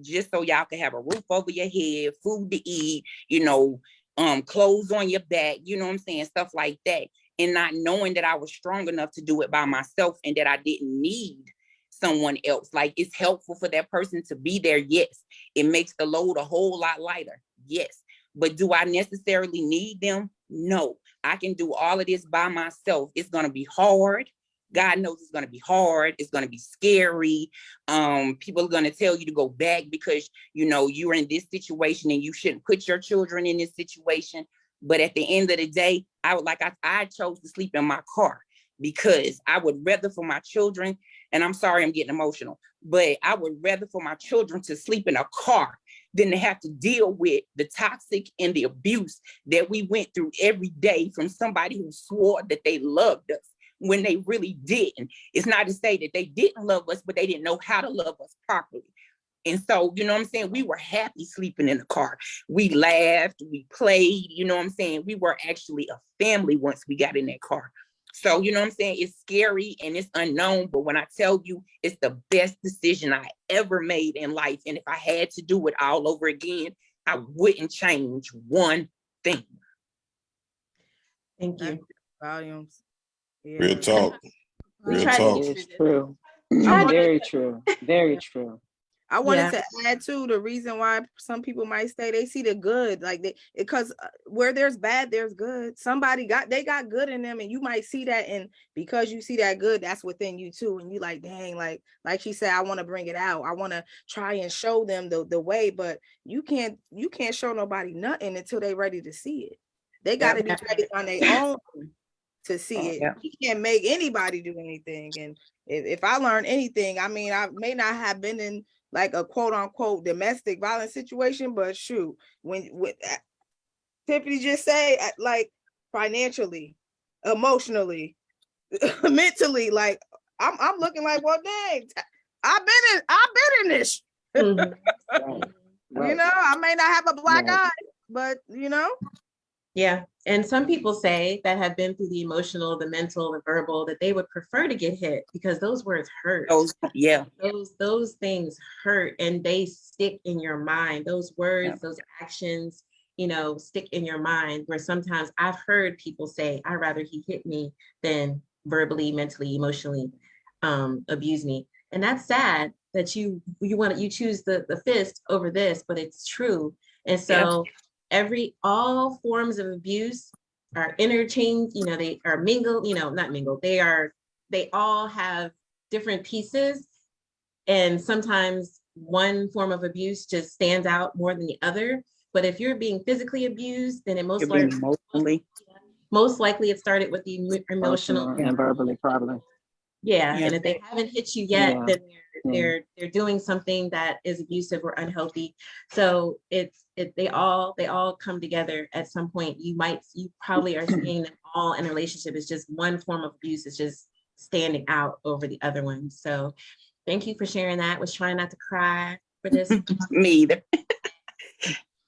just so y'all could have a roof over your head, food to eat, you know, um, clothes on your back, you know what I'm saying? Stuff like that. And not knowing that I was strong enough to do it by myself and that I didn't need someone else. Like it's helpful for that person to be there. Yes. It makes the load a whole lot lighter. Yes. But do I necessarily need them? No. I can do all of this by myself. It's gonna be hard. God knows it's going to be hard. It's going to be scary. Um, people are going to tell you to go back because, you know, you're in this situation and you shouldn't put your children in this situation. But at the end of the day, I would like, I, I chose to sleep in my car because I would rather for my children, and I'm sorry, I'm getting emotional, but I would rather for my children to sleep in a car than to have to deal with the toxic and the abuse that we went through every day from somebody who swore that they loved us when they really didn't. It's not to say that they didn't love us, but they didn't know how to love us properly. And so, you know what I'm saying? We were happy sleeping in the car. We laughed, we played, you know what I'm saying? We were actually a family once we got in that car. So, you know what I'm saying? It's scary and it's unknown, but when I tell you it's the best decision I ever made in life. And if I had to do it all over again, I wouldn't change one thing. Thank you. Volumes. Real talk. Real talk. It's true. Very true. Very true. I wanted Yeah. to add too the reason why some people might stay. They see the good, like they because uh, where there's bad, there's good. Somebody got they got good in them, and you might see that, and because you see that good, that's within you too. And you like, dang, like like she said, I want to bring it out. I want to try and show them the the way, but you can't you can't show nobody nothing until they ready to see it. They got to be ready on their own to see it. Yeah. You can't make anybody do anything. And if, if I learn anything, I mean, I may not have been in like a quote unquote domestic violence situation, but shoot, when with Tiffany just say uh, like financially, emotionally, mentally, like I'm I'm looking like, well, dang, t- I've been in I've been in this. Mhm. You know, I may not have a black Right. eye, but you know, Yeah, and some people say that have been through the emotional, the mental, the verbal, that they would prefer to get hit because those words hurt. Those, yeah. Those those things hurt and they stick in your mind. Those words, Yeah. those actions, you know, stick in your mind. Where sometimes I've heard people say, "I'd rather he hit me than verbally, mentally, emotionally um, abuse me," and that's sad that you you want to you choose the the fist over this, but it's true. And so every all forms of abuse are interchanged you know they are mingled you know not mingled they are they all have different pieces and sometimes one form of abuse just stands out more than the other but if you're being physically abused then it most You're likely emotionally, most likely it started with the emo- emotional and verbally, probably. yeah, Yeah. and if they haven't hit you yet, Yeah. then they're, they're they're doing something that is abusive or unhealthy. So it's it they all they all come together at some point. You might you probably are seeing them all in a relationship. It's just one form of abuse is just standing out over the other one. So thank you for sharing that. Was trying not to cry for this. Me either.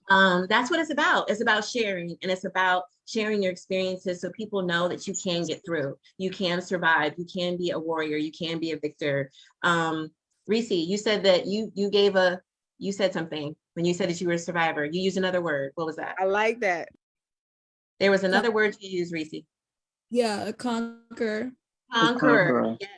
um, that's what it's about. It's about sharing and it's about sharing your experiences so people know that you can get through. You can survive. You can be a warrior. You can be a victor. Um, Reese, you said that you you gave a you said something when you said that you were a survivor. You used another word. What was that? I like that. There was another word you used, Reese. Yeah, a conquer. Conqueror. Yes.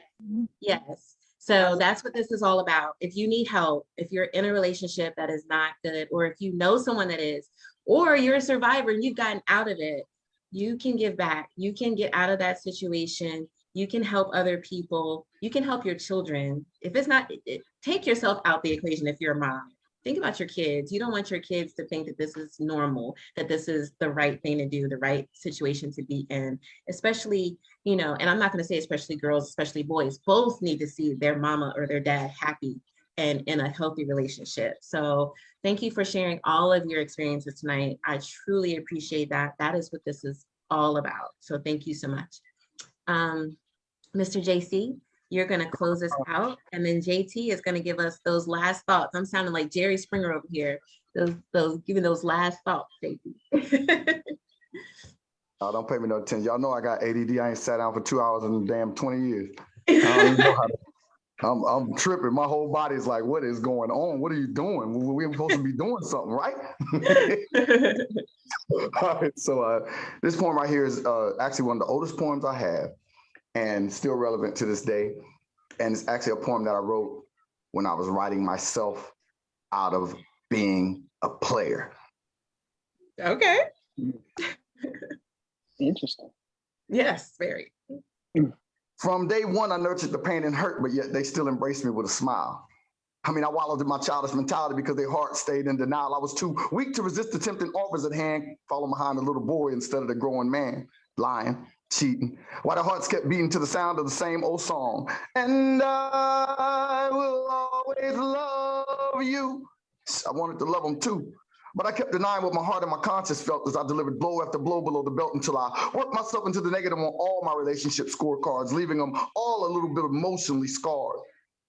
Yes. So that's what this is all about. If you need help, if you're in a relationship that is not good, or if you know someone that is, or you're a survivor and you've gotten out of it, you can give back. You can get out of that situation. You can help other people. You can help your children. If it's not, it- it- take yourself out the equation if you're a mom. Think about your kids. You don't want your kids to think that this is normal, that this is the right thing to do, the right situation to be in, especially you know, and I'm not going to say especially girls, especially boys, both need to see their mama or their dad happy and in a healthy relationship. So thank you for sharing all of your experiences tonight. I truly appreciate that. That is what this is all about. So thank you so much. Um, Mr. JC, you're gonna close us out and then JT is gonna give us those last thoughts. I'm sounding like Jerry Springer over here. Those, those, giving those last thoughts, JT. Oh, don't pay me no attention. Y'all know I got ADD. I ain't sat down for two hours in the damn 20 years. I don't even know how to- I'm, I'm tripping. My whole body is like, what is going on? What are you doing? We- We're supposed to be doing something, right? All right, so uh, this poem right here is uh, actually one of the oldest poems I have and still relevant to this day. And it's actually a poem that I wrote when I was writing myself out of being a player. Okay, Interesting. yes, very. From day one, I nurtured the pain and hurt, but yet they still embraced me with a smile. I mean, I wallowed in my childish mentality because their heart stayed in denial. I was too weak to resist the tempting offers at hand, follow behind a little boy instead of the growing man, lying, cheating. While their hearts kept beating to the sound of the same old song. And I will always love you. I wanted to love them too. But I kept denying what my heart and my conscience felt as I delivered blow after blow below the belt until I worked myself into the negative on all my relationship scorecards, leaving them all a little bit emotionally scarred.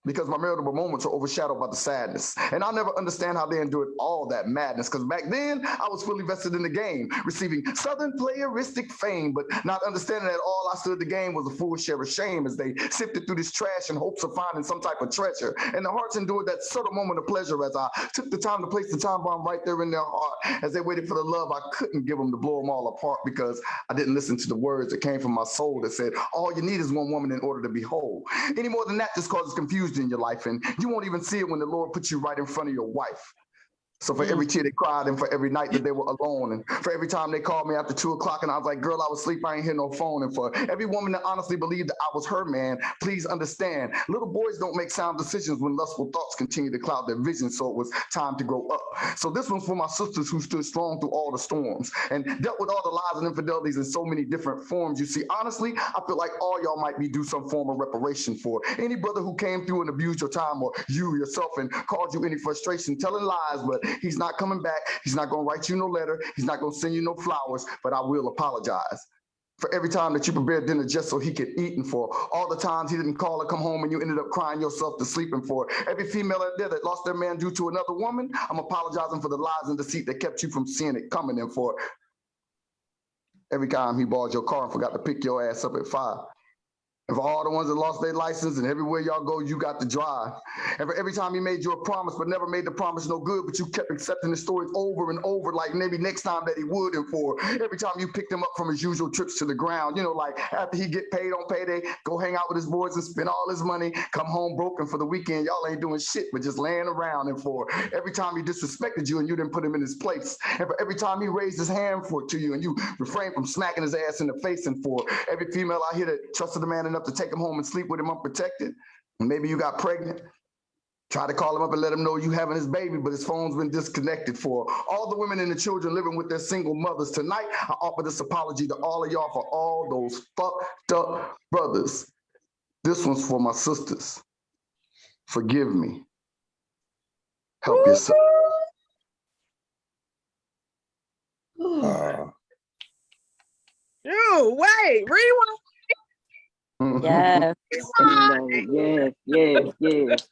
Because my memorable moments are overshadowed by the sadness. And I'll never understand how they endured all that madness. Because back then, I was fully vested in the game, receiving Southern playeristic fame, but not understanding that all I stood the game was a full share of shame as they sifted through this trash in hopes of finding some type of treasure. And the hearts endured that subtle moment of pleasure as I took the time to place the time bomb right there in their heart as they waited for the love I couldn't give them to blow them all apart because I didn't listen to the words that came from my soul that said, all you need is one woman in order to be whole. Any more than that just causes confusion in your life, and you won't even see it when the Lord puts you right in front of your wife. So for every mm-hmm. tear they cried and for every night that they were alone and for every time they called me after two o'clock and I was like, girl, I was asleep, I ain't hear no phone. And for every woman that honestly believed that I was her man, please understand, little boys don't make sound decisions when lustful thoughts continue to cloud their vision. So it was time to grow up. So this one's for my sisters who stood strong through all the storms and dealt with all the lies and infidelities in so many different forms. You see, honestly, I feel like all y'all might be due some form of reparation for any brother who came through and abused your time or you yourself and caused you any frustration telling lies, but he's not coming back. He's not going to write you no letter. He's not going to send you no flowers, but I will apologize for every time that you prepared dinner just so he could eat and for all the times he didn't call or come home and you ended up crying yourself to sleep and for every female out there that lost their man due to another woman, I'm apologizing for the lies and deceit that kept you from seeing it coming and for every time he borrowed your car and forgot to pick your ass up at five. And for all the ones that lost their license and everywhere y'all go, you got to drive. And for every time he made you a promise, but never made the promise no good, but you kept accepting the stories over and over, like maybe next time that he would. And for every time you picked him up from his usual trips to the ground, you know, like after he get paid on payday, go hang out with his boys and spend all his money, come home broken for the weekend. Y'all ain't doing shit, but just laying around. And for every time he disrespected you and you didn't put him in his place. And for every time he raised his hand for to you and you refrained from smacking his ass in the face. And for every female out here that trusted the man enough to take him home and sleep with him unprotected. Maybe you got pregnant. Try to call him up and let him know you having his baby, but his phone's been disconnected for all the women and the children living with their single mothers. Tonight, I offer this apology to all of y'all for all those fucked up brothers. This one's for my sisters. Forgive me. Help yourself. Uh, Ew, wait, rewind. Yes. yes, yes, yes.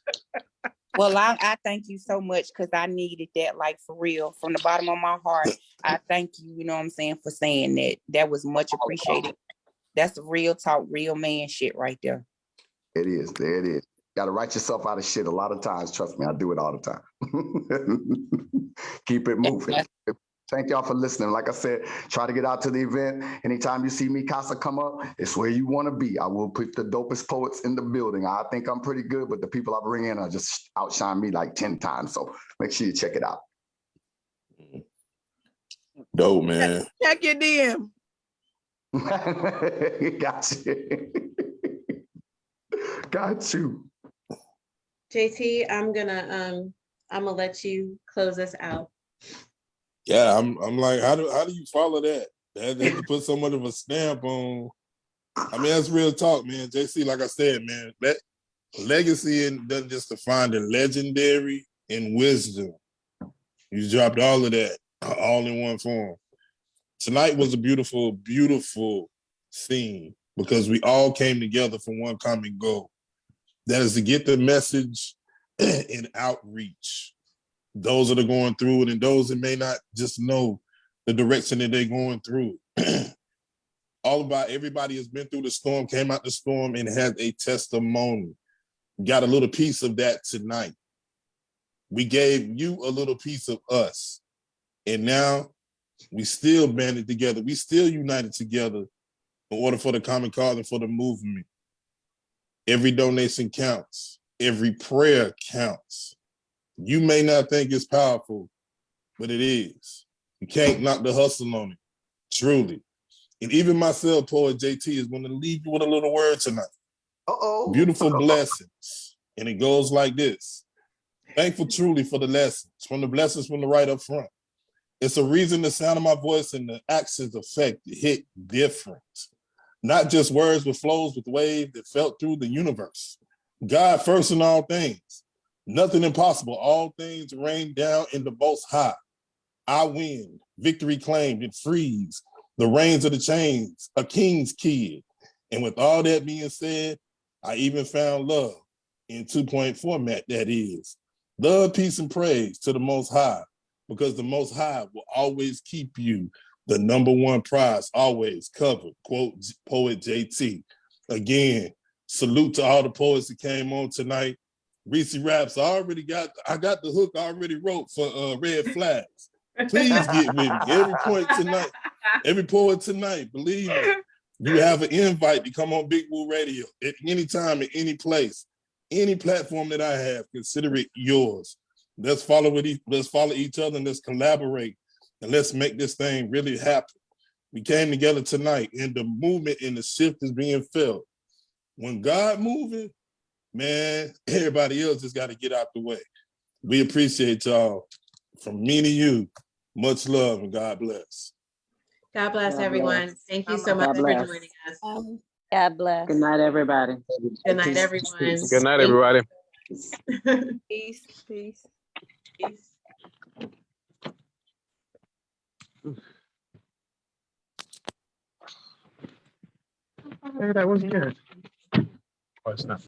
Well, I, I thank you so much because I needed that, like for real, from the bottom of my heart. I thank you, you know what I'm saying, for saying that. That was much oh, appreciated. That's real talk, real man shit right there. It is. There it is. Got to write yourself out of shit a lot of times. Trust me, I do it all the time. Keep it moving. Thank y'all for listening. Like I said, try to get out to the event. Anytime you see MeCasa, come up, it's where you want to be. I will put the dopest poets in the building. I think I'm pretty good, but the people I bring in are just outshine me like 10 times. So make sure you check it out. dope, man. Check your DM. Got you. Got you. JT, I'm gonna, um, I'm gonna let you close us out. Yeah, I'm I'm like, how do how do you follow that? That, that put so much of a stamp on. I mean, that's real talk, man. JC, like I said, man, that legacy and doesn't just define the legendary and wisdom. You dropped all of that, uh, all in one form. tonight was a beautiful, beautiful scene because we all came together for one common goal. That is to get the message and outreach. Those that are going through it and those that may not just know the direction that they're going through. all about everybody has been through the storm, came out the storm and has a testimony. Got a little piece of that tonight. We gave you a little piece of us. And now we still banded together. We still united together in order for the common cause and for the movement. Every donation counts. Every prayer counts. You may not think it's powerful, but it is. You can't knock the hustle on it, truly. And even myself, Poet JT, is going to leave you with a little word tonight. Uh-oh. Beautiful blessings. And it goes like this. Thankful truly for the lessons, from the blessings from the right up front. It's a reason the sound of my voice and the accents effect hit different. Not just words, but flows with wave that felt through the universe. God first in all things. Nothing impossible. All things rain down in the most high. I win. Victory claimed. It frees. The reins of the chains. A king's kid. And with all that being said, I even found love in two-point format, that is. Love, peace, and praise to the Most High, because the Most High will always keep you the number one prize, always covered, quote, Poet JT. Again, salute to all the poets that came on tonight. Reese Raps, I already got, I got the hook I already wrote for uh, Red Flags. Please get with me. Every point tonight, every poet tonight, believe me, you have an invite to come on Big Woo Radio at any time, at any place, any platform that I have, consider it yours. Let's follow it. Let's follow each other and let's collaborate and let's make this thing really happen. We came together tonight and the movement and the shift is being felt. When God moving, man, everybody else just got to get out the way. We appreciate y'all. From me to you, much love and God bless. God bless God everyone. bless. Thank you God so much for joining us. Um, God bless. Good night, everybody. Good night, everyone. Good night, everybody. Peace, peace. Peace. Hey, that was good. Oh, it's not.